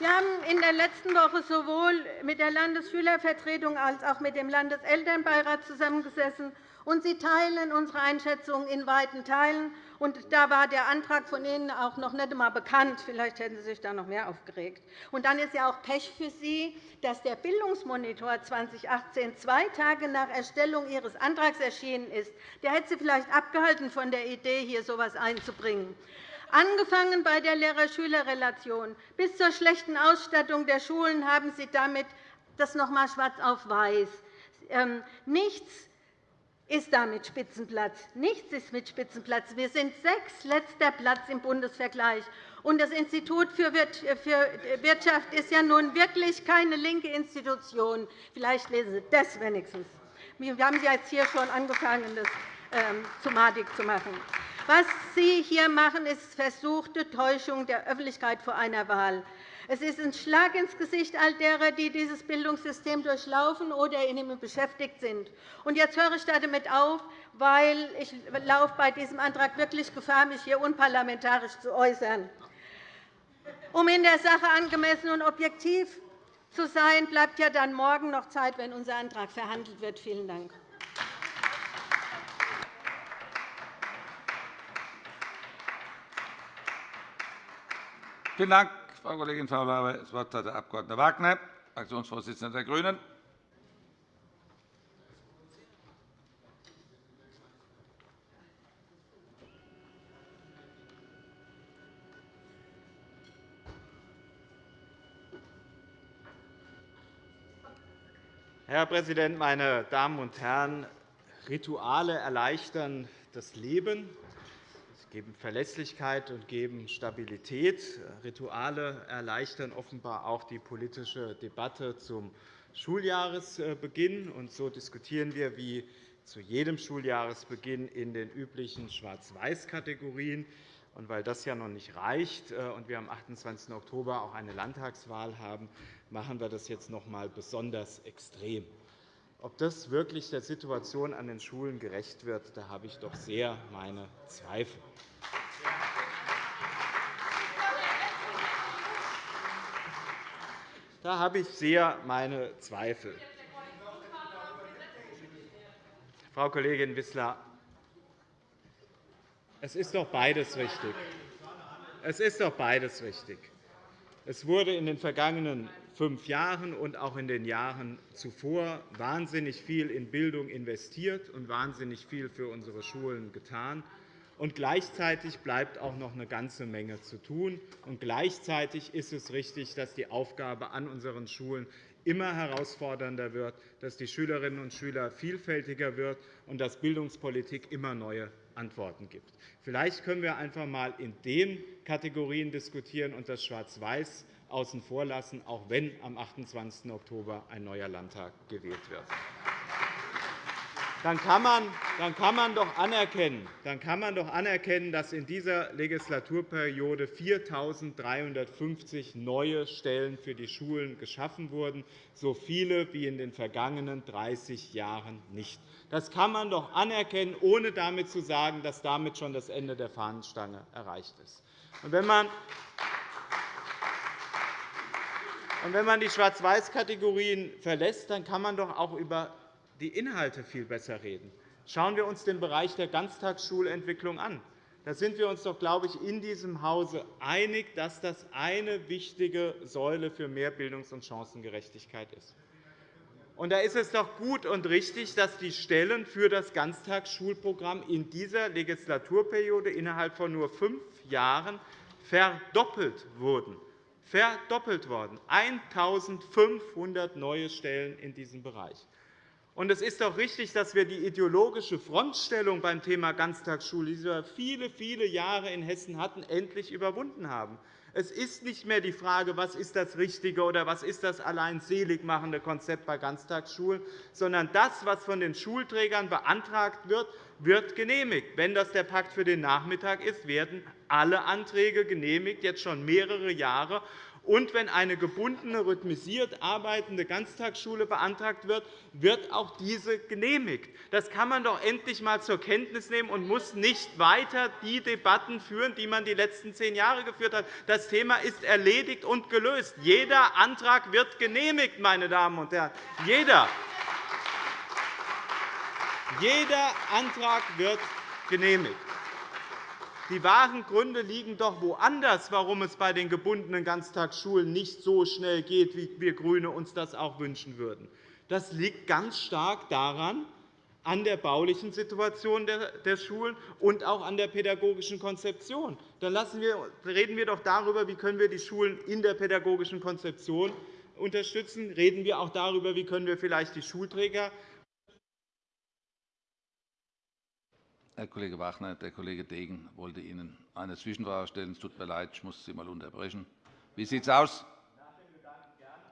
Wir haben in der letzten Woche sowohl mit der Landesschülervertretung als auch mit dem Landeselternbeirat zusammengesessen. Und Sie teilen unsere Einschätzung in weiten Teilen. Und da war der Antrag von Ihnen auch noch nicht einmal bekannt. Vielleicht hätten Sie sich da noch mehr aufgeregt. Und dann ist ja auch Pech für Sie, dass der Bildungsmonitor 2018 zwei Tage nach Erstellung Ihres Antrags erschienen ist. Der hätte Sie vielleicht abgehalten von der Idee, hier so etwas einzubringen angefangen bei der Lehrer-Schüler-Relation bis zur schlechten Ausstattung der Schulen haben Sie damit das noch einmal schwarz auf weiß. Ähm, nichts ist damit Spitzenplatz. Nichts ist mit Spitzenplatz. Wir sind sechs letzter Platz im Bundesvergleich. Und das Institut für Wirtschaft ist ja nun wirklich keine linke Institution. Vielleicht lesen Sie das wenigstens. Wir haben jetzt hier schon angefangen, ähm, zu machen. Was Sie hier machen, ist versuchte Täuschung der Öffentlichkeit vor einer Wahl. Es ist ein Schlag ins Gesicht all derer, die dieses Bildungssystem durchlaufen oder in ihm beschäftigt sind. Jetzt höre ich damit auf, weil ich laufe bei diesem Antrag wirklich Gefahr, mich hier unparlamentarisch zu äußern. Um in der Sache angemessen und objektiv zu sein, bleibt ja dann morgen noch Zeit, wenn unser Antrag verhandelt wird. Vielen Dank. Vielen Dank, Frau Kollegin Faulhaber. Das Wort hat der Abg. Wagner, Fraktionsvorsitzender der GRÜNEN. Herr Präsident, meine Damen und Herren! Rituale erleichtern das Leben. Geben Verlässlichkeit und geben Stabilität. Rituale erleichtern offenbar auch die politische Debatte zum Schuljahresbeginn. Und so diskutieren wir wie zu jedem Schuljahresbeginn in den üblichen Schwarz-Weiß-Kategorien. Und weil das ja noch nicht reicht und wir am 28. Oktober auch eine Landtagswahl haben, machen wir das jetzt noch einmal besonders extrem. Ob das wirklich der Situation an den Schulen gerecht wird, da habe ich doch sehr meine Zweifel. Da habe ich sehr meine Zweifel. Frau Kollegin Wissler, es ist doch beides richtig. Es ist doch beides richtig. Es wurde in den vergangenen fünf Jahren und auch in den Jahren zuvor wahnsinnig viel in Bildung investiert und wahnsinnig viel für unsere Schulen getan. Und gleichzeitig bleibt auch noch eine ganze Menge zu tun. Und gleichzeitig ist es richtig, dass die Aufgabe an unseren Schulen immer herausfordernder wird, dass die Schülerinnen und Schüler vielfältiger wird und dass Bildungspolitik immer neue Antworten gibt. Vielleicht können wir einfach einmal in den Kategorien diskutieren und das Schwarz-Weiß außen vor lassen, auch wenn am 28. Oktober ein neuer Landtag gewählt wird. Dann kann, man, dann, kann man doch anerkennen, dann kann man doch anerkennen, dass in dieser Legislaturperiode 4.350 neue Stellen für die Schulen geschaffen wurden, so viele wie in den vergangenen 30 Jahren nicht. Das kann man doch anerkennen, ohne damit zu sagen, dass damit schon das Ende der Fahnenstange erreicht ist. Und wenn man und wenn man die Schwarz-Weiß-Kategorien verlässt, dann kann man doch auch über die Inhalte viel besser reden. Schauen wir uns den Bereich der Ganztagsschulentwicklung an. Da sind wir uns doch, glaube ich, in diesem Hause einig, dass das eine wichtige Säule für mehr Bildungs- und Chancengerechtigkeit ist. Und da ist es doch gut und richtig, dass die Stellen für das Ganztagsschulprogramm in dieser Legislaturperiode innerhalb von nur fünf Jahren verdoppelt wurden verdoppelt worden, 1.500 neue Stellen in diesem Bereich. Es ist doch richtig, dass wir die ideologische Frontstellung beim Thema Ganztagsschule, die wir viele, viele Jahre in Hessen hatten, endlich überwunden haben. Es ist nicht mehr die Frage, was ist das richtige oder was ist das allein seligmachende Konzept bei Ganztagsschulen, sondern das, was von den Schulträgern beantragt wird, wird genehmigt. Wenn das der Pakt für den Nachmittag ist, werden alle Anträge genehmigt, jetzt schon mehrere Jahre. Und wenn eine gebundene, rhythmisiert arbeitende Ganztagsschule beantragt wird, wird auch diese genehmigt. Das kann man doch endlich einmal zur Kenntnis nehmen und muss nicht weiter die Debatten führen, die man die letzten zehn Jahre geführt hat. Das Thema ist erledigt und gelöst. Jeder Antrag wird genehmigt, meine Damen und Herren. Jeder. Jeder Antrag wird genehmigt. Die wahren Gründe liegen doch woanders, warum es bei den gebundenen Ganztagsschulen nicht so schnell geht, wie wir GRÜNE uns das auch wünschen würden. Das liegt ganz stark daran, an der baulichen Situation der Schulen und auch an der pädagogischen Konzeption. Dann reden wir doch darüber, wie wir die Schulen in der pädagogischen Konzeption unterstützen. Reden wir auch darüber, wie wir vielleicht die Schulträger Herr Kollege Wagner, der Kollege Degen wollte Ihnen eine Zwischenfrage stellen. Es tut mir leid, ich muss Sie einmal unterbrechen. Wie sieht es aus?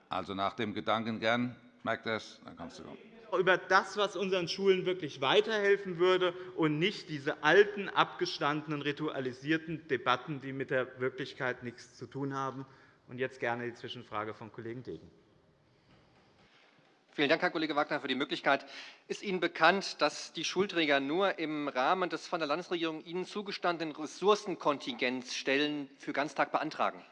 Also nach dem Gedanken gern. Merkt er es? Dann kannst du kommen über das, was unseren Schulen wirklich weiterhelfen würde, und nicht diese alten, abgestandenen, ritualisierten Debatten, die mit der Wirklichkeit nichts zu tun haben. Und jetzt gerne die Zwischenfrage vom Kollegen Degen. Vielen Dank, Herr Kollege Wagner, für die Möglichkeit. Ist Ihnen bekannt, dass die Schulträger nur im Rahmen des von der Landesregierung ihnen zugestandenen Ressourcenkontingenzstellen für Ganztag beantragen?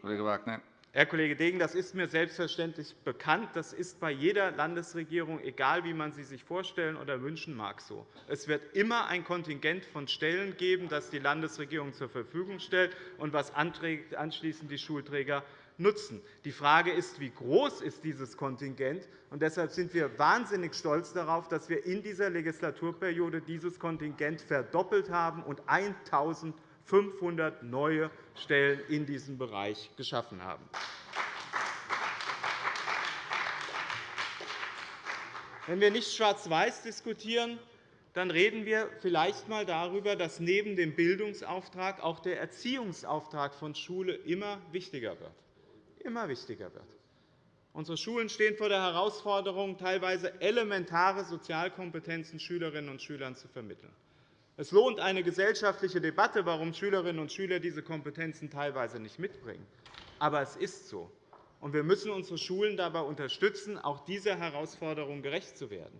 Kollege Wagner. Herr Kollege Degen, das ist mir selbstverständlich bekannt. Das ist bei jeder Landesregierung, egal wie man sie sich vorstellen oder wünschen mag, so. Es wird immer ein Kontingent von Stellen geben, das die Landesregierung zur Verfügung stellt und was anschließend die Schulträger nutzen. Die Frage ist, wie groß ist dieses Kontingent ist. Deshalb sind wir wahnsinnig stolz darauf, dass wir in dieser Legislaturperiode dieses Kontingent verdoppelt haben und 1.500 neue Stellen in diesem Bereich geschaffen haben. Wenn wir nicht schwarz-weiß diskutieren, dann reden wir vielleicht einmal darüber, dass neben dem Bildungsauftrag auch der Erziehungsauftrag von Schule immer wichtiger wird. Immer wichtiger wird. Unsere Schulen stehen vor der Herausforderung, teilweise elementare Sozialkompetenzen Schülerinnen und Schülern zu vermitteln. Es lohnt eine gesellschaftliche Debatte, warum Schülerinnen und Schüler diese Kompetenzen teilweise nicht mitbringen. Aber es ist so. Und wir müssen unsere Schulen dabei unterstützen, auch dieser Herausforderung gerecht zu werden.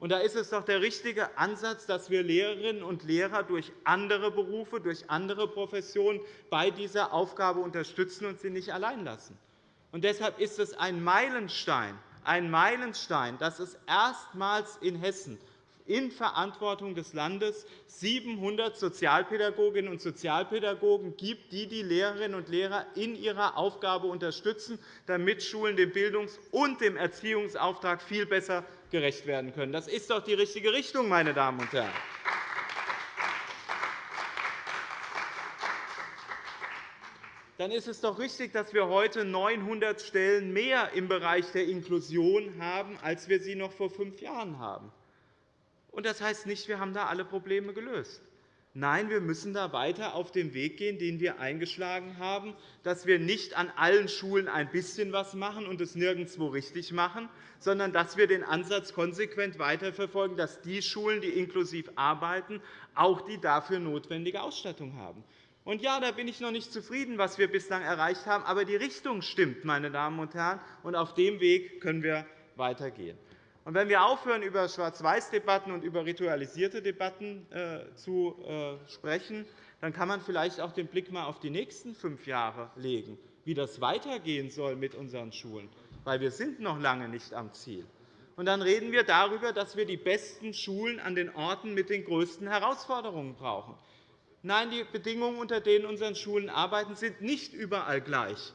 Und da ist es doch der richtige Ansatz, dass wir Lehrerinnen und Lehrer durch andere Berufe, durch andere Professionen bei dieser Aufgabe unterstützen und sie nicht allein lassen. Und deshalb ist es ein Meilenstein, ein Meilenstein, dass es erstmals in Hessen in Verantwortung des Landes 700 Sozialpädagoginnen und Sozialpädagogen gibt, die die Lehrerinnen und Lehrer in ihrer Aufgabe unterstützen, damit Schulen dem Bildungs- und dem Erziehungsauftrag viel besser gerecht werden können. Das ist doch die richtige Richtung, meine Damen und Herren. Dann ist es doch richtig, dass wir heute 900 Stellen mehr im Bereich der Inklusion haben, als wir sie noch vor fünf Jahren haben. Das heißt nicht, wir haben da alle Probleme gelöst. Nein, wir müssen da weiter auf dem Weg gehen, den wir eingeschlagen haben, dass wir nicht an allen Schulen ein bisschen was machen und es nirgendwo richtig machen, sondern dass wir den Ansatz konsequent weiterverfolgen, dass die Schulen, die inklusiv arbeiten, auch die dafür notwendige Ausstattung haben. Und ja, da bin ich noch nicht zufrieden, was wir bislang erreicht haben, aber die Richtung stimmt, meine Damen und Herren, und auf dem Weg können wir weitergehen. Und wenn wir aufhören, über Schwarz-Weiß-Debatten und über ritualisierte Debatten äh, zu äh, sprechen, dann kann man vielleicht auch den Blick einmal auf die nächsten fünf Jahre legen, wie das weitergehen soll mit unseren Schulen. Weil wir sind noch lange nicht am Ziel. Und dann reden wir darüber, dass wir die besten Schulen an den Orten mit den größten Herausforderungen brauchen. Nein, die Bedingungen, unter denen unsere Schulen arbeiten, sind nicht überall gleich.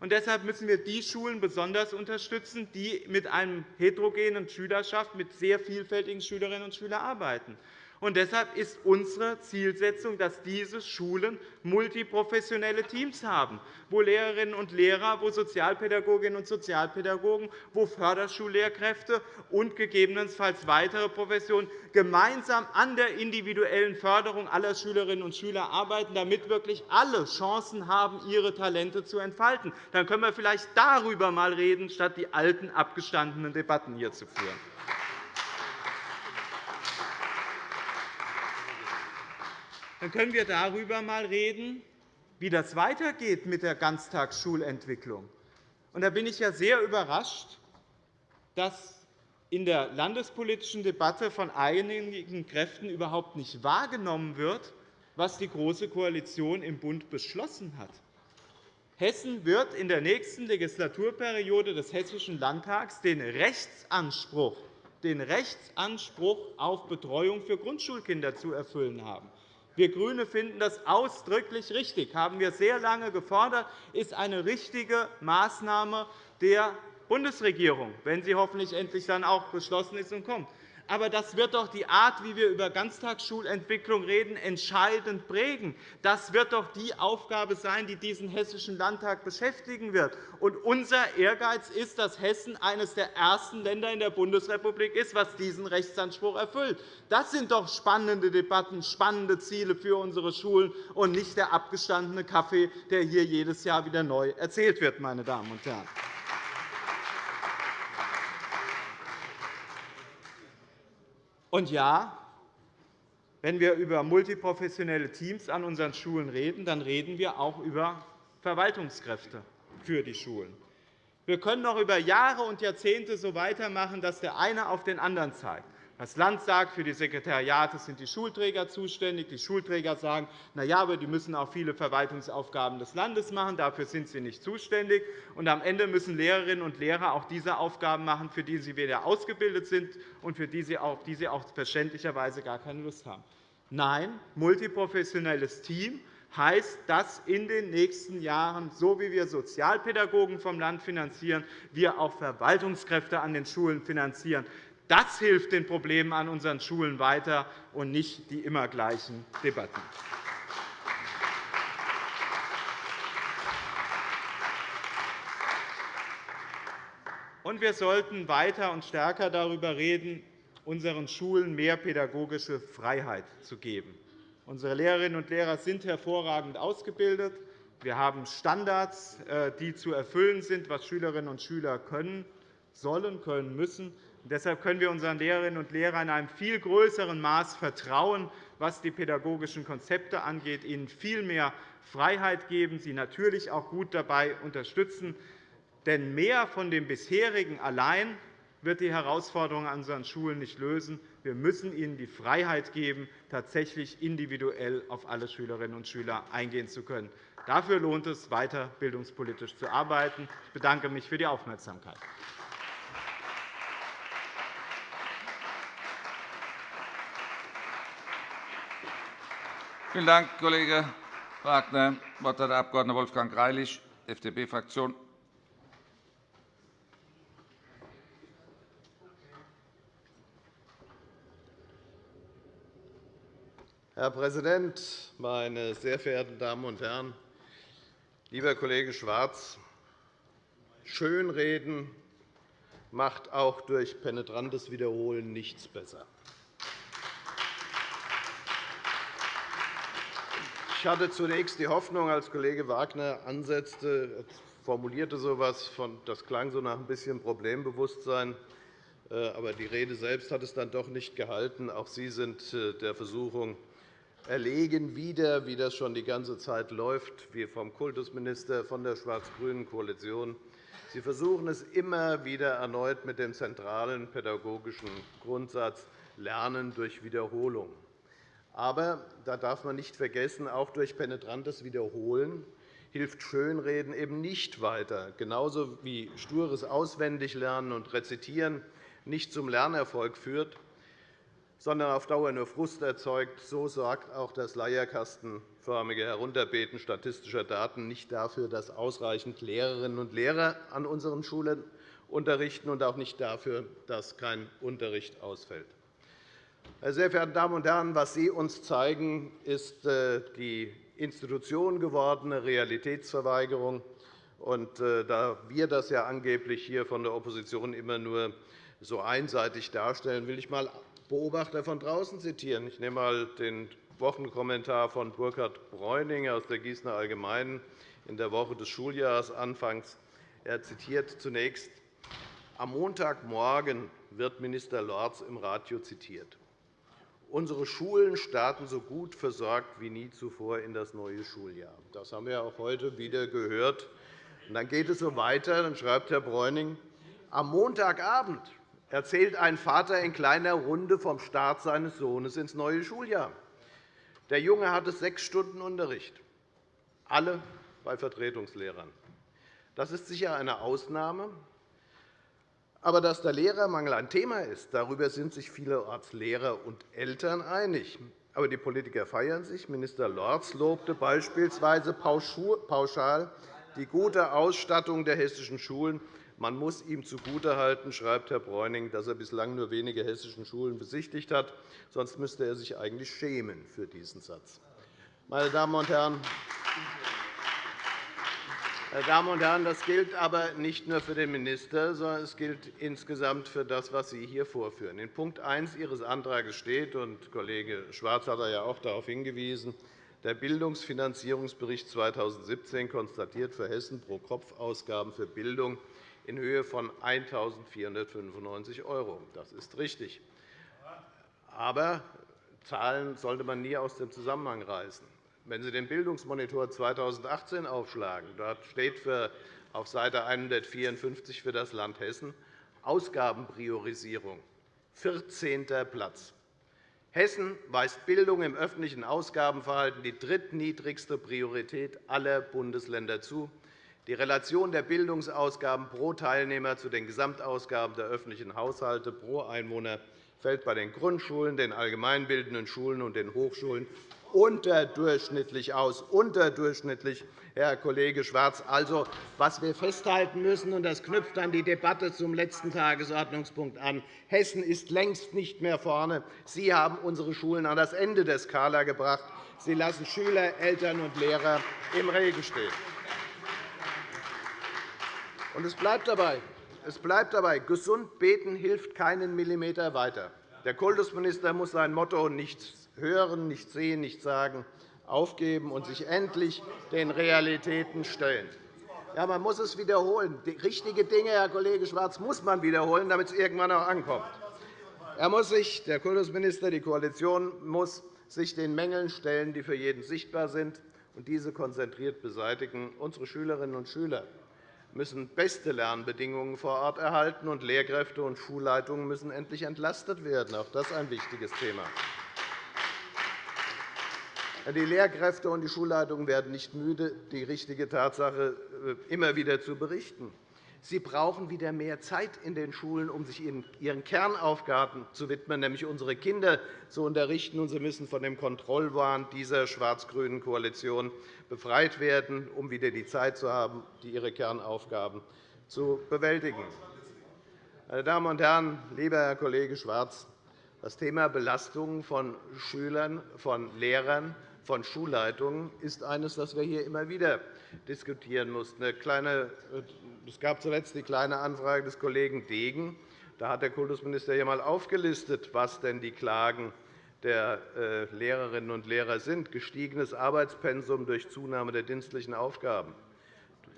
Und deshalb müssen wir die Schulen besonders unterstützen, die mit einer heterogenen Schülerschaft, mit sehr vielfältigen Schülerinnen und Schülern arbeiten. Und deshalb ist unsere Zielsetzung, dass diese Schulen multiprofessionelle Teams haben, wo Lehrerinnen und Lehrer, wo Sozialpädagoginnen und Sozialpädagogen, wo Förderschullehrkräfte und gegebenenfalls weitere Professionen gemeinsam an der individuellen Förderung aller Schülerinnen und Schüler arbeiten, damit wirklich alle Chancen haben, ihre Talente zu entfalten. Dann können wir vielleicht darüber einmal reden, statt die alten, abgestandenen Debatten hier zu führen. Dann können wir darüber einmal reden, wie das weitergeht mit der Ganztagsschulentwicklung. Und da bin ich ja sehr überrascht, dass in der landespolitischen Debatte von einigen Kräften überhaupt nicht wahrgenommen wird, was die Große Koalition im Bund beschlossen hat. Hessen wird in der nächsten Legislaturperiode des Hessischen Landtags den Rechtsanspruch, den Rechtsanspruch auf Betreuung für Grundschulkinder zu erfüllen haben. Wir GRÜNE finden das ausdrücklich richtig. Das haben wir sehr lange gefordert. Das ist eine richtige Maßnahme der Bundesregierung, wenn sie hoffentlich endlich dann auch beschlossen ist und kommt. Aber das wird doch die Art, wie wir über Ganztagsschulentwicklung reden, entscheidend prägen. Das wird doch die Aufgabe sein, die diesen Hessischen Landtag beschäftigen wird. Und unser Ehrgeiz ist, dass Hessen eines der ersten Länder in der Bundesrepublik ist, was diesen Rechtsanspruch erfüllt. Das sind doch spannende Debatten, spannende Ziele für unsere Schulen und nicht der abgestandene Kaffee, der hier jedes Jahr wieder neu erzählt wird. Meine Damen und Herren. Und ja, wenn wir über multiprofessionelle Teams an unseren Schulen reden, dann reden wir auch über Verwaltungskräfte für die Schulen. Wir können noch über Jahre und Jahrzehnte so weitermachen, dass der eine auf den anderen zeigt. Das Land sagt, für die Sekretariate sind die Schulträger zuständig. Die Schulträger sagen, na ja, aber die müssen auch viele Verwaltungsaufgaben des Landes machen. Dafür sind sie nicht zuständig. Und am Ende müssen Lehrerinnen und Lehrer auch diese Aufgaben machen, für die sie weder ausgebildet sind und für die sie auch, die sie auch verständlicherweise gar keine Lust haben. Nein, multiprofessionelles Team heißt, dass in den nächsten Jahren, so wie wir Sozialpädagogen vom Land finanzieren, wir auch Verwaltungskräfte an den Schulen finanzieren. Das hilft den Problemen an unseren Schulen weiter, und nicht die immer gleichen Debatten. Und wir sollten weiter und stärker darüber reden, unseren Schulen mehr pädagogische Freiheit zu geben. Unsere Lehrerinnen und Lehrer sind hervorragend ausgebildet. Wir haben Standards, äh, die zu erfüllen sind, was Schülerinnen und Schüler können sollen, können müssen. Deshalb können wir unseren Lehrerinnen und Lehrern in einem viel größeren Maß vertrauen, was die pädagogischen Konzepte angeht, ihnen viel mehr Freiheit geben, sie natürlich auch gut dabei unterstützen. Denn mehr von dem bisherigen allein wird die Herausforderungen an unseren Schulen nicht lösen. Wir müssen ihnen die Freiheit geben, tatsächlich individuell auf alle Schülerinnen und Schüler eingehen zu können. Dafür lohnt es, weiter bildungspolitisch zu arbeiten. Ich bedanke mich für die Aufmerksamkeit. Vielen Dank, Kollege Wagner. Das Wort hat der Abg. Wolfgang Greilich, FDP-Fraktion. Herr Präsident, meine sehr verehrten Damen und Herren! Lieber Kollege Schwarz, Schönreden macht auch durch penetrantes Wiederholen nichts besser. Ich hatte zunächst die Hoffnung, als Kollege Wagner ansetzte, formulierte so etwas, das klang so nach ein bisschen Problembewusstsein. Äh, aber die Rede selbst hat es dann doch nicht gehalten. Auch Sie sind äh, der Versuchung erlegen wieder, wie das schon die ganze Zeit läuft, wie vom Kultusminister, von der schwarz-grünen Koalition. Sie versuchen es immer wieder erneut mit dem zentralen pädagogischen Grundsatz Lernen durch Wiederholung. Aber da darf man nicht vergessen, auch durch penetrantes Wiederholen hilft Schönreden eben nicht weiter, genauso wie stures Auswendiglernen und Rezitieren nicht zum Lernerfolg führt, sondern auf Dauer nur Frust erzeugt. So sorgt auch das leierkastenförmige Herunterbeten statistischer Daten nicht dafür, dass ausreichend Lehrerinnen und Lehrer an unseren Schulen unterrichten und auch nicht dafür, dass kein Unterricht ausfällt. Meine sehr verehrten Damen und Herren, was Sie uns zeigen, ist äh, die Institution gewordene Realitätsverweigerung. Und äh, da wir das ja angeblich hier von der Opposition immer nur so einseitig darstellen, will ich einmal Beobachter von draußen zitieren. Ich nehme einmal den Wochenkommentar von Burkhard Bräuning aus der Gießener Allgemeinen in der Woche des Schuljahresanfangs. Er zitiert zunächst, am Montagmorgen wird Minister Lorz im Radio zitiert. Unsere Schulen starten so gut versorgt wie nie zuvor in das neue Schuljahr. Das haben wir auch heute wieder gehört. dann geht es so weiter. Dann schreibt Herr Bräuning, am Montagabend erzählt ein Vater in kleiner Runde vom Start seines Sohnes ins neue Schuljahr. Der Junge hatte sechs Stunden Unterricht, alle bei Vertretungslehrern. Das ist sicher eine Ausnahme, aber dass der Lehrermangel ein Thema ist, darüber sind sich vielerorts Lehrer und Eltern einig. Aber die Politiker feiern sich. Minister Lorz lobte beispielsweise pauschal die gute Ausstattung der hessischen Schulen. Man muss ihm zugutehalten, schreibt Herr Bräuning, dass er bislang nur wenige hessische Schulen besichtigt hat. Sonst müsste er sich eigentlich schämen für diesen Satz. Meine Damen und Herren, Damen und Herren, das gilt aber nicht nur für den Minister, sondern es gilt insgesamt für das, was Sie hier vorführen. In Punkt 1 Ihres Antrags steht, und Kollege Schwarz hat ja auch darauf hingewiesen, der Bildungsfinanzierungsbericht 2017 konstatiert für Hessen pro Kopf Ausgaben für Bildung in Höhe von 1.495 €. Das ist richtig. Aber Zahlen sollte man nie aus dem Zusammenhang reißen. Wenn Sie den Bildungsmonitor 2018 aufschlagen, dort steht für, auf Seite 154 für das Land Hessen Ausgabenpriorisierung, 14. Platz. Hessen weist Bildung im öffentlichen Ausgabenverhalten die drittniedrigste Priorität aller Bundesländer zu. Die Relation der Bildungsausgaben pro Teilnehmer zu den Gesamtausgaben der öffentlichen Haushalte pro Einwohner fällt bei den Grundschulen, den allgemeinbildenden Schulen und den Hochschulen unterdurchschnittlich aus. Unterdurchschnittlich, Herr Kollege Schwarz. Also, was wir festhalten müssen, und das knüpft an die Debatte zum letzten Tagesordnungspunkt an, Hessen ist längst nicht mehr vorne. Sie haben unsere Schulen an das Ende der Skala gebracht. Sie lassen Schüler, Eltern und Lehrer im Regen stehen. Und es bleibt dabei. Es bleibt dabei. Gesund beten hilft keinen Millimeter weiter. Der Kultusminister muss sein Motto nicht hören, nicht sehen, nicht sagen aufgeben und sich endlich den Realitäten stellen. Ja, man muss es wiederholen. Die richtige Dinge, Herr Kollege Schwarz, muss man wiederholen, damit es irgendwann auch ankommt. Er muss sich, der Kultusminister, die Koalition muss sich den Mängeln stellen, die für jeden sichtbar sind, und diese konzentriert beseitigen. Unsere Schülerinnen und Schüler müssen beste Lernbedingungen vor Ort erhalten, und Lehrkräfte und Schulleitungen müssen endlich entlastet werden. Auch das ist ein wichtiges Thema. Die Lehrkräfte und die Schulleitungen werden nicht müde, die richtige Tatsache äh, immer wieder zu berichten. Sie brauchen wieder mehr Zeit in den Schulen, um sich ihren Kernaufgaben zu widmen, nämlich unsere Kinder zu unterrichten. Sie müssen von dem Kontrollwahn dieser schwarz-grünen Koalition befreit werden, um wieder die Zeit zu haben, ihre Kernaufgaben zu bewältigen. Meine Damen und Herren, lieber Herr Kollege Schwarz, das Thema Belastungen von Schülern, von Lehrern, von Schulleitungen ist eines, das wir hier immer wieder diskutieren mussten. Es gab zuletzt die Kleine Anfrage des Kollegen Degen. Da hat der Kultusminister einmal aufgelistet, was denn die Klagen der äh, Lehrerinnen und Lehrer sind. Gestiegenes Arbeitspensum durch Zunahme der dienstlichen Aufgaben,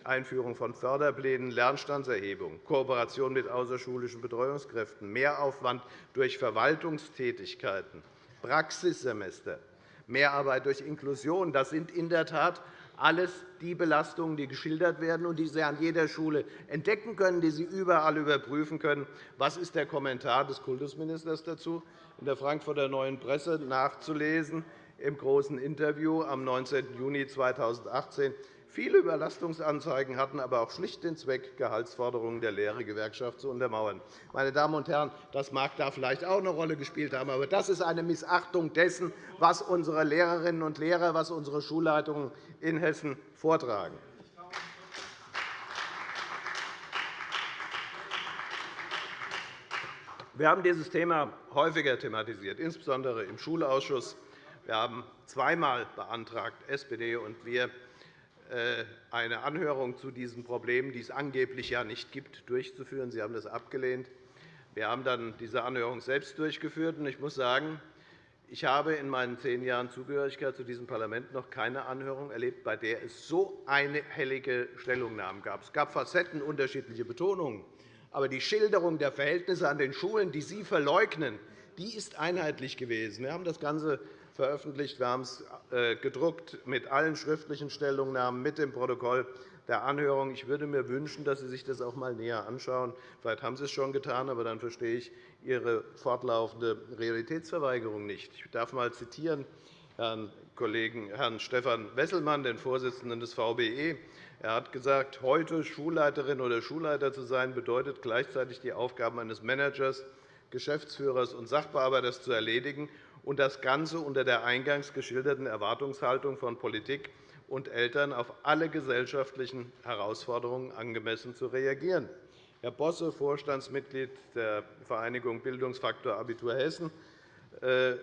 Einführung von Förderplänen, Lernstandserhebung, Kooperation mit außerschulischen Betreuungskräften, Mehraufwand durch Verwaltungstätigkeiten, Praxissemester, Mehrarbeit durch Inklusion. Das sind in der Tat alles die Belastungen, die geschildert werden und die Sie an jeder Schule entdecken können, die Sie überall überprüfen können. Was ist der Kommentar des Kultusministers dazu? In der Frankfurter Neuen Presse nachzulesen im großen Interview am 19. Juni 2018. Viele Überlastungsanzeigen hatten aber auch schlicht den Zweck, Gehaltsforderungen der Lehrergewerkschaft zu untermauern. Meine Damen und Herren, das mag da vielleicht auch eine Rolle gespielt haben, aber das ist eine Missachtung dessen, was unsere Lehrerinnen und Lehrer, was unsere Schulleitungen in Hessen vortragen. Wir haben dieses Thema häufiger thematisiert, insbesondere im Schulausschuss. Wir haben zweimal beantragt, SPD und wir, eine Anhörung zu diesen Problemen, die es angeblich ja nicht gibt, durchzuführen. Sie haben das abgelehnt. Wir haben dann diese Anhörung selbst durchgeführt. Ich muss sagen, ich habe in meinen zehn Jahren Zugehörigkeit zu diesem Parlament noch keine Anhörung erlebt, bei der es so einhellige Stellungnahmen gab. Es gab Facetten, unterschiedliche Betonungen. Aber die Schilderung der Verhältnisse an den Schulen, die Sie verleugnen, die ist einheitlich gewesen. Wir haben das Ganze veröffentlicht. Wir haben es äh, gedruckt mit allen schriftlichen Stellungnahmen, mit dem Protokoll der Anhörung. Ich würde mir wünschen, dass Sie sich das auch einmal näher anschauen. Vielleicht haben Sie es schon getan, aber dann verstehe ich Ihre fortlaufende Realitätsverweigerung nicht. Ich darf einmal zitieren Herrn Kollegen Herrn Stefan Wesselmann, den Vorsitzenden des VBE. Er hat gesagt, heute Schulleiterin oder Schulleiter zu sein, bedeutet gleichzeitig die Aufgaben eines Managers, Geschäftsführers und Sachbearbeiters zu erledigen und das Ganze unter der eingangs geschilderten Erwartungshaltung von Politik und Eltern auf alle gesellschaftlichen Herausforderungen angemessen zu reagieren. Herr Bosse, Vorstandsmitglied der Vereinigung Bildungsfaktor Abitur Hessen, äh,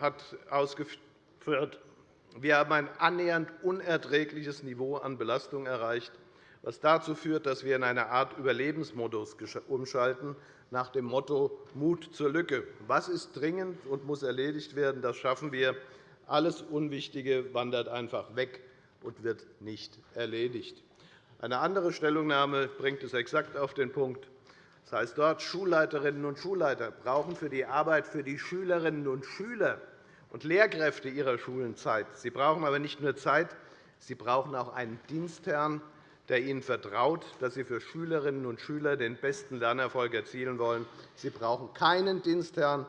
hat ausgeführt, wir haben ein annähernd unerträgliches Niveau an Belastung erreicht, was dazu führt, dass wir in eine Art Überlebensmodus umschalten, nach dem Motto Mut zur Lücke. Was ist dringend und muss erledigt werden? Das schaffen wir. Alles Unwichtige wandert einfach weg und wird nicht erledigt. Eine andere Stellungnahme bringt es exakt auf den Punkt. Das heißt dort, Schulleiterinnen und Schulleiter brauchen für die Arbeit für die Schülerinnen und Schüler und Lehrkräfte ihrer Schulen Zeit. Sie brauchen aber nicht nur Zeit, sie brauchen auch einen Dienstherrn, der ihnen vertraut, dass sie für Schülerinnen und Schüler den besten Lernerfolg erzielen wollen. Sie brauchen keinen Dienstherrn,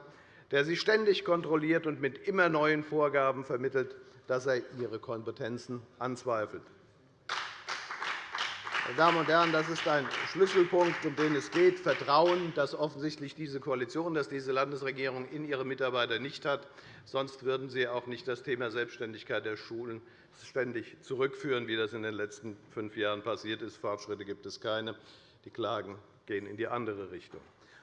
der sie ständig kontrolliert und mit immer neuen Vorgaben vermittelt, dass er ihre Kompetenzen anzweifelt. Meine Damen und Herren, das ist ein Schlüsselpunkt, um den es geht. Vertrauen, das offensichtlich diese Koalition, dass diese Landesregierung in ihre Mitarbeiter nicht hat. Sonst würden Sie auch nicht das Thema Selbstständigkeit der Schulen ständig zurückführen, wie das in den letzten fünf Jahren passiert ist. Fortschritte gibt es keine. Die Klagen gehen in die andere Richtung.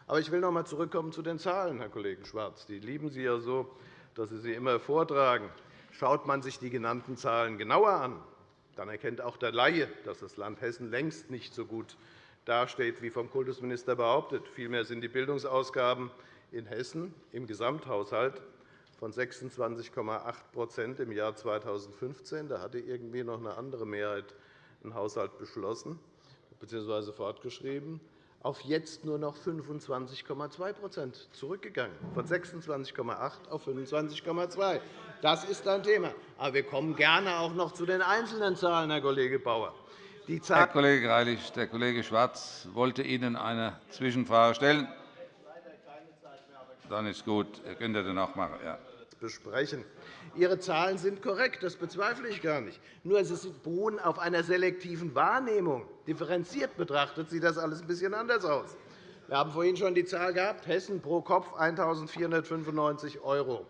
Aber ich will noch einmal zurückkommen zu den Zahlen, Herr Kollege Schwarz. Die lieben Sie ja so, dass Sie sie immer vortragen. Schaut man sich die genannten Zahlen genauer an, dann erkennt auch der Laie, dass das Land Hessen längst nicht so gut dasteht, wie vom Kultusminister behauptet. Vielmehr sind die Bildungsausgaben in Hessen im Gesamthaushalt von 26,8% im Jahr 2015 da hatte irgendwie noch eine andere Mehrheit einen Haushalt beschlossen bzw. fortgeschrieben auf jetzt nur noch 25,2% zurückgegangen, von 26,8 auf 25,2 Das ist ein Thema. Aber wir kommen gerne auch noch zu den einzelnen Zahlen, Herr Kollege Bauer. Herr Kollege Greilich, der Kollege Schwarz wollte Ihnen eine Zwischenfrage stellen. Dann ist gut. Ihr könnt dann auch machen. Ja. besprechen. Ihre Zahlen sind korrekt, das bezweifle ich gar nicht. Nur sie beruhen auf einer selektiven Wahrnehmung. Differenziert betrachtet sieht das alles ein bisschen anders aus. Wir haben vorhin schon die Zahl gehabt, Hessen pro Kopf 1.495 €.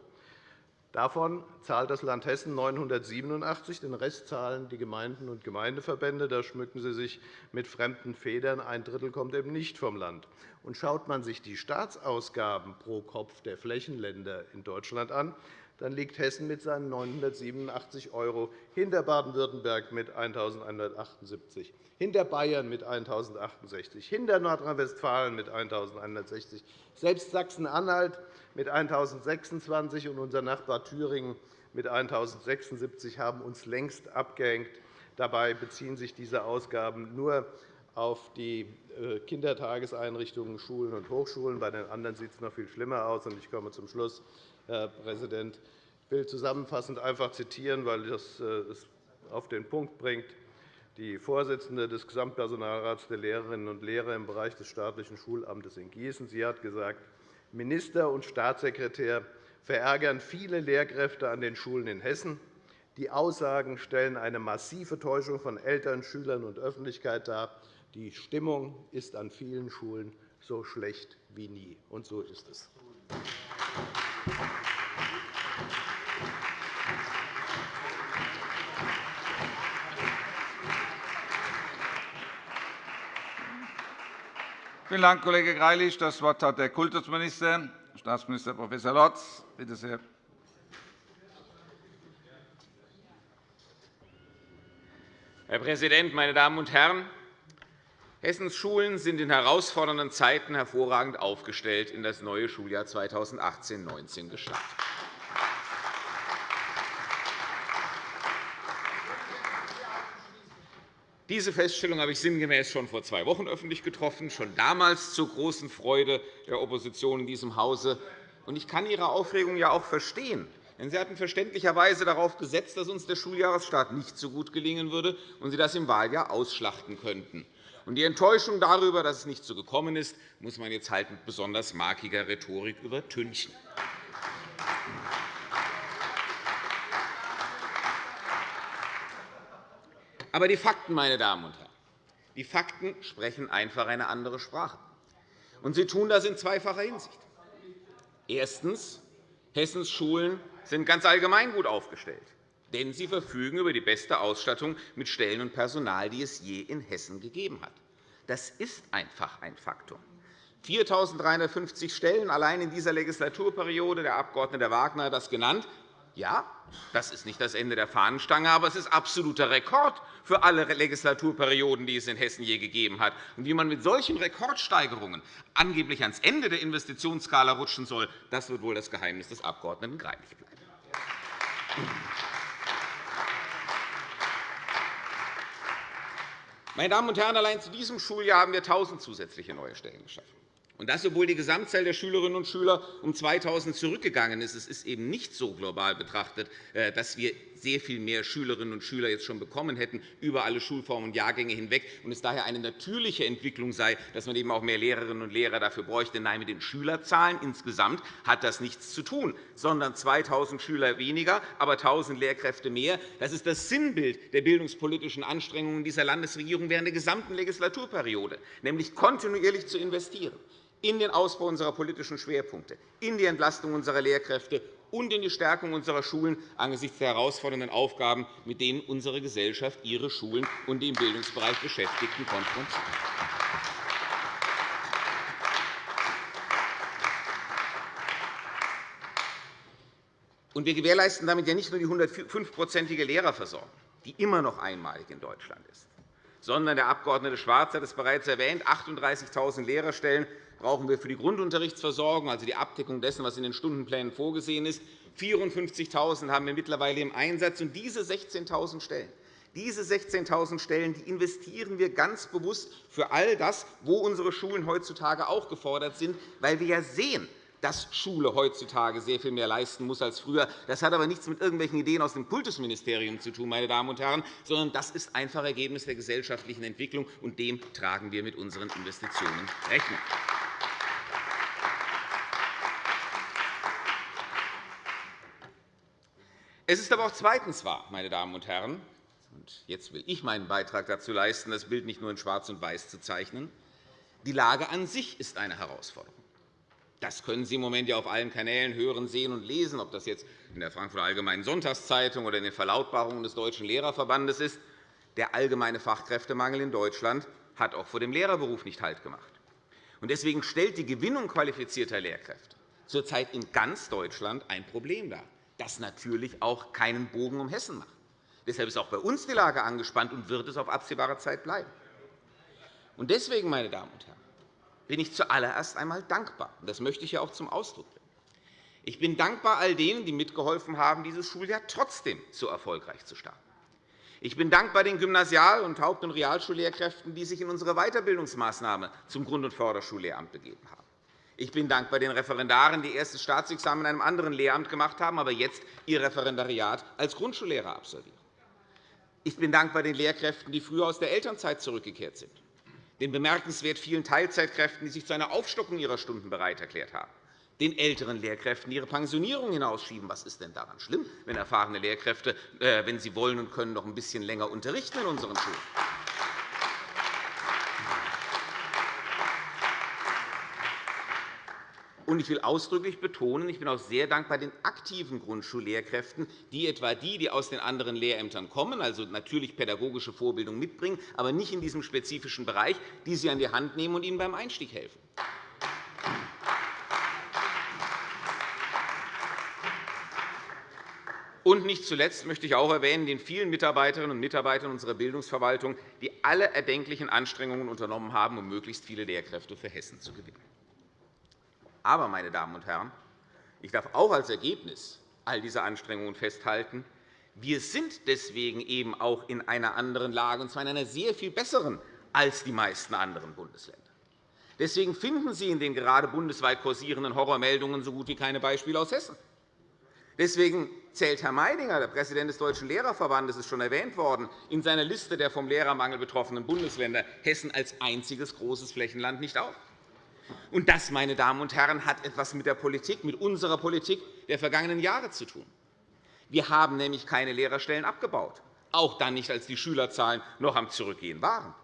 Davon zahlt das Land Hessen 987 den Rest zahlen die Gemeinden und Gemeindeverbände. Da schmücken Sie sich mit fremden Federn. Ein Drittel kommt eben nicht vom Land. Und schaut man sich die Staatsausgaben pro Kopf der Flächenländer in Deutschland an, dann liegt Hessen mit seinen 987 € hinter Baden-Württemberg mit 1.178 hinter Bayern mit 1.068, hinter Nordrhein-Westfalen mit 1.160, selbst Sachsen-Anhalt mit 1.026 und unser Nachbar Thüringen mit 1.076 haben uns längst abgehängt. Dabei beziehen sich diese Ausgaben nur auf die äh, Kindertageseinrichtungen, Schulen und Hochschulen. Bei den anderen sieht es noch viel schlimmer aus. Ich komme zum Schluss. Herr Präsident. Ich will zusammenfassend einfach zitieren, weil das äh, es auf den Punkt bringt. Die Vorsitzende des Gesamtpersonalrats der Lehrerinnen und Lehrer im Bereich des staatlichen Schulamtes in Gießen sie hat gesagt, Minister und Staatssekretär verärgern viele Lehrkräfte an den Schulen in Hessen. Die Aussagen stellen eine massive Täuschung von Eltern, Schülern und Öffentlichkeit dar. Die Stimmung ist an vielen Schulen so schlecht wie nie. Und so ist es. Vielen Dank, Kollege Greilich. Das Wort hat der Kultusminister, Staatsminister Prof. Lorz. Bitte sehr. Herr Präsident, meine Damen und Herren! Hessens Schulen sind in herausfordernden Zeiten hervorragend aufgestellt in das neue Schuljahr 2018-19 gestartet. Diese Feststellung habe ich sinngemäß schon vor zwei Wochen öffentlich getroffen, schon damals zur großen Freude der Opposition in diesem Hause. Ich kann Ihre Aufregung ja auch verstehen. Denn Sie hatten verständlicherweise darauf gesetzt, dass uns der Schuljahresstart nicht so gut gelingen würde und Sie das im Wahljahr ausschlachten könnten. Die Enttäuschung darüber, dass es nicht so gekommen ist, muss man jetzt halt mit besonders markiger Rhetorik übertünchen. Aber die Fakten, meine Damen und Herren, die Fakten sprechen einfach eine andere Sprache. Und sie tun das in zweifacher Hinsicht. Erstens. Hessens Schulen sind ganz allgemein gut aufgestellt, denn sie verfügen über die beste Ausstattung mit Stellen und Personal, die es je in Hessen gegeben hat. Das ist einfach ein Faktum. 4.350 Stellen allein in dieser Legislaturperiode. Der Abg. Wagner hat das genannt. Ja, das ist nicht das Ende der Fahnenstange, aber es ist absoluter Rekord für alle Legislaturperioden, die es in Hessen je gegeben hat. Und wie man mit solchen Rekordsteigerungen angeblich ans Ende der Investitionsskala rutschen soll, das wird wohl das Geheimnis des Abg. Greilich bleiben. Meine Damen und Herren, allein zu diesem Schuljahr haben wir 1.000 zusätzliche neue Stellen geschaffen. Und das, obwohl die Gesamtzahl der Schülerinnen und Schüler um 2.000 zurückgegangen ist. Es ist eben nicht so global betrachtet, äh, dass wir sehr viel mehr Schülerinnen und Schüler jetzt schon bekommen hätten über alle Schulformen und Jahrgänge hinweg und es daher eine natürliche Entwicklung sei, dass man eben auch mehr Lehrerinnen und Lehrer dafür bräuchte. Nein, mit den Schülerzahlen insgesamt hat das nichts zu tun, sondern 2.000 Schüler weniger, aber 1.000 Lehrkräfte mehr. Das ist das Sinnbild der bildungspolitischen Anstrengungen dieser Landesregierung während der gesamten Legislaturperiode, nämlich kontinuierlich zu investieren in den Ausbau unserer politischen Schwerpunkte, in die Entlastung unserer Lehrkräfte und in die Stärkung unserer Schulen angesichts der herausfordernden Aufgaben, mit denen unsere Gesellschaft ihre Schulen und die im Bildungsbereich Beschäftigten konfrontiert. wir gewährleisten damit ja nicht nur die 105-prozentige Lehrerversorgung, die immer noch einmalig in Deutschland ist, sondern der Abg. Schwarz hat es bereits erwähnt, 38.000 Lehrerstellen brauchen wir für die Grundunterrichtsversorgung, also die Abdeckung dessen, was in den Stundenplänen vorgesehen ist. 54.000 haben wir mittlerweile im Einsatz. Und diese 16.000 Stellen diese 16.000 Stellen die investieren wir ganz bewusst für all das, wo unsere Schulen heutzutage auch gefordert sind, weil wir ja sehen, dass Schule heutzutage sehr viel mehr leisten muss als früher. Das hat aber nichts mit irgendwelchen Ideen aus dem Kultusministerium zu tun, meine Damen und Herren, sondern das ist einfach Ergebnis der gesellschaftlichen Entwicklung, und dem tragen wir mit unseren Investitionen Rechnung. Es ist aber auch zweitens wahr, meine Damen und Herren, und jetzt will ich meinen Beitrag dazu leisten, das Bild nicht nur in Schwarz und Weiß zu zeichnen. Die Lage an sich ist eine Herausforderung. Das können Sie im Moment ja auf allen Kanälen hören, sehen und lesen, ob das jetzt in der Frankfurter Allgemeinen Sonntagszeitung oder in den Verlautbarungen des Deutschen Lehrerverbandes ist. Der allgemeine Fachkräftemangel in Deutschland hat auch vor dem Lehrerberuf nicht Halt gemacht. Deswegen stellt die Gewinnung qualifizierter Lehrkräfte zurzeit in ganz Deutschland ein Problem dar das natürlich auch keinen Bogen um Hessen macht. Deshalb ist auch bei uns die Lage angespannt und wird es auf absehbare Zeit bleiben. Deswegen, meine Damen und Herren, bin ich zuallererst einmal dankbar. Das möchte ich auch zum Ausdruck bringen. Ich bin dankbar all denen, die mitgeholfen haben, dieses Schuljahr trotzdem so erfolgreich zu starten. Ich bin dankbar den Gymnasial- und Haupt- und Realschullehrkräften, die sich in unsere Weiterbildungsmaßnahme zum Grund- und Förderschullehramt begeben haben. Ich bin dankbar den Referendaren, die erstes Staatsexamen in einem anderen Lehramt gemacht haben, aber jetzt ihr Referendariat als Grundschullehrer absolvieren. Ich bin dankbar den Lehrkräften, die früher aus der Elternzeit zurückgekehrt sind, den bemerkenswert vielen Teilzeitkräften, die sich zu einer Aufstockung ihrer Stunden bereit erklärt haben, den älteren Lehrkräften, die ihre Pensionierung hinausschieben. Was ist denn daran schlimm, wenn erfahrene Lehrkräfte, äh, wenn sie wollen und können, noch ein bisschen länger unterrichten in unseren Schulen? Und ich will ausdrücklich betonen, ich bin auch sehr dankbar den aktiven Grundschullehrkräften, die etwa die, die aus den anderen Lehrämtern kommen, also natürlich pädagogische Vorbildung mitbringen, aber nicht in diesem spezifischen Bereich, die sie an die Hand nehmen und ihnen beim Einstieg helfen. Und nicht zuletzt möchte ich auch erwähnen den vielen Mitarbeiterinnen und Mitarbeitern unserer Bildungsverwaltung, die alle erdenklichen Anstrengungen unternommen haben, um möglichst viele Lehrkräfte für Hessen zu gewinnen. Aber, meine Damen und Herren, ich darf auch als Ergebnis all dieser Anstrengungen festhalten, wir sind deswegen eben auch in einer anderen Lage, und zwar in einer sehr viel besseren als die meisten anderen Bundesländer. Deswegen finden Sie in den gerade bundesweit kursierenden Horrormeldungen so gut wie keine Beispiele aus Hessen. Deswegen zählt Herr Meidinger, der Präsident des Deutschen Lehrerverbandes, ist schon erwähnt worden, in seiner Liste der vom Lehrermangel betroffenen Bundesländer Hessen als einziges großes Flächenland nicht auf. Und das, meine Damen und Herren, hat etwas mit der Politik, mit unserer Politik der vergangenen Jahre zu tun. Wir haben nämlich keine Lehrerstellen abgebaut, auch dann nicht, als die Schülerzahlen noch am Zurückgehen waren.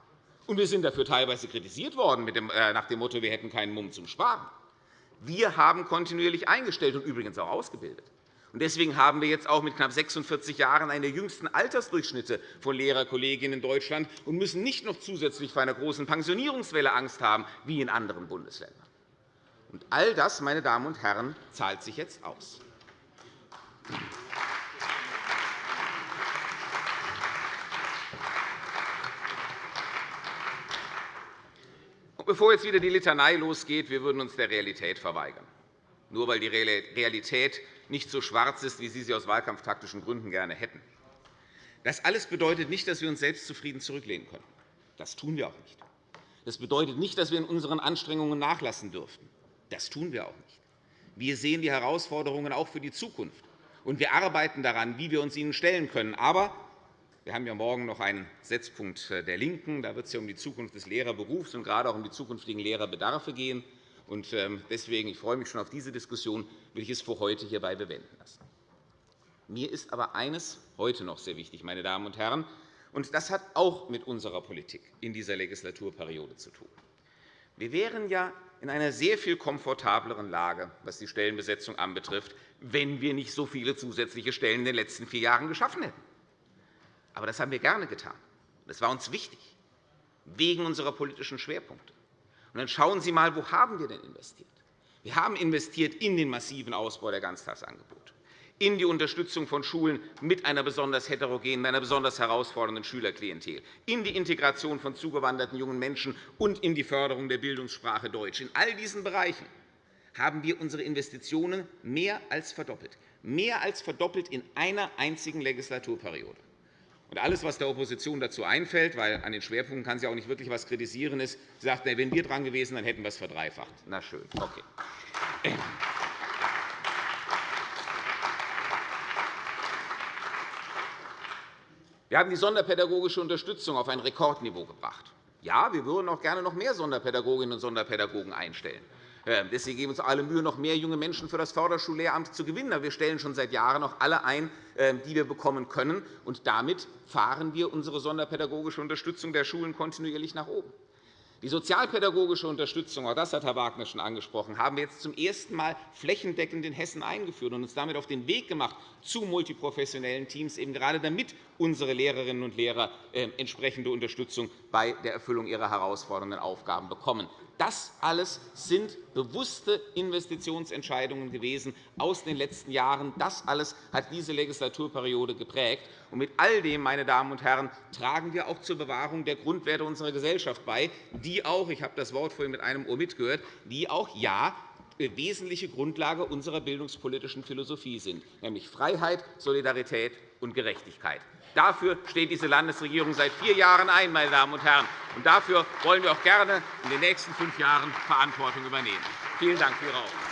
Und wir sind dafür teilweise kritisiert worden äh, nach dem Motto, wir hätten keinen Mumm zum Sparen. Wir haben kontinuierlich eingestellt und übrigens auch ausgebildet. Deswegen haben wir jetzt auch mit knapp 46 Jahren einen der jüngsten Altersdurchschnitte von Lehrerkolleginnen in Deutschland und müssen nicht noch zusätzlich vor einer großen Pensionierungswelle Angst haben, wie in anderen Bundesländern. Und all das, meine Damen und Herren, zahlt sich jetzt aus. Bevor jetzt wieder die Litanei losgeht, wir würden uns der Realität verweigern. Nur weil die Realität nicht so schwarz ist, wie Sie sie aus wahlkampftaktischen Gründen gerne hätten. Das alles bedeutet nicht, dass wir uns selbstzufrieden zurücklehnen können. Das tun wir auch nicht. Das bedeutet nicht, dass wir in unseren Anstrengungen nachlassen dürften. Das tun wir auch nicht. Wir sehen die Herausforderungen auch für die Zukunft. und wir arbeiten daran, wie wir uns ihnen stellen können. Aber wir haben ja morgen noch einen Setzpunkt der LINKEN. Da wird es ja um die Zukunft des Lehrerberufs und gerade auch um die zukünftigen Lehrerbedarfe gehen. Ähm, deswegen ich freue mich schon auf diese Diskussion, will ich es für heute hierbei bewenden lassen. Mir ist aber eines heute noch sehr wichtig, meine Damen und Herren, und das hat auch mit unserer Politik in dieser Legislaturperiode zu tun. Wir wären ja in einer sehr viel komfortableren Lage, was die Stellenbesetzung anbetrifft, wenn wir nicht so viele zusätzliche Stellen in den letzten vier Jahren geschaffen hätten. Aber das haben wir gerne getan. Das war uns wichtig, wegen unserer politischen Schwerpunkte. Und dann schauen Sie einmal, wo haben wir denn investiert? Wir haben investiert in den massiven Ausbau der Ganztagsangebote, in die Unterstützung von Schulen mit einer besonders heterogenen, einer besonders herausfordernden Schülerklientel, in die Integration von zugewanderten jungen Menschen und in die Förderung der Bildungssprache Deutsch. In all diesen Bereichen haben wir unsere Investitionen mehr als verdoppelt, mehr als verdoppelt in einer einzigen Legislaturperiode. Und alles, was der Opposition dazu einfällt, weil an den Schwerpunkten kann sie auch nicht wirklich etwas kritisieren, ist, sie sagt, wenn wir dran gewesen dann hätten wir es verdreifacht. Na schön, okay. Wir haben die sonderpädagogische Unterstützung auf ein Rekordniveau gebracht. Ja, wir würden auch gerne noch mehr Sonderpädagoginnen und Sonderpädagogen einstellen. Ähm, deswegen geben wir uns alle Mühe, noch mehr junge Menschen für das Förderschullehramt zu gewinnen. wir stellen schon seit Jahren noch alle ein, ähm, die wir bekommen können. Und damit fahren wir unsere sonderpädagogische Unterstützung der Schulen kontinuierlich nach oben. Die sozialpädagogische Unterstützung, auch das hat Herr Wagner schon angesprochen, haben wir jetzt zum ersten Mal flächendeckend in Hessen eingeführt und uns damit auf den Weg gemacht zu multiprofessionellen Teams, eben gerade damit unsere Lehrerinnen und Lehrer ähm, entsprechende Unterstützung bei der Erfüllung ihrer herausfordernden Aufgaben bekommen. Das alles sind bewusste Investitionsentscheidungen gewesen aus den letzten Jahren. Das alles hat diese Legislaturperiode geprägt. Und mit all dem, meine Damen und Herren, tragen wir auch zur Bewahrung der Grundwerte unserer Gesellschaft bei, die auch, ich habe das Wort vorhin mit einem Ohr mitgehört, die auch ja wesentliche Grundlage unserer bildungspolitischen Philosophie sind, nämlich Freiheit, Solidarität und Gerechtigkeit. Dafür steht diese Landesregierung seit vier Jahren ein, meine Damen und Herren. Und dafür wollen wir auch gerne in den nächsten fünf Jahren Verantwortung übernehmen. Vielen Dank für Ihre Aufmerksamkeit.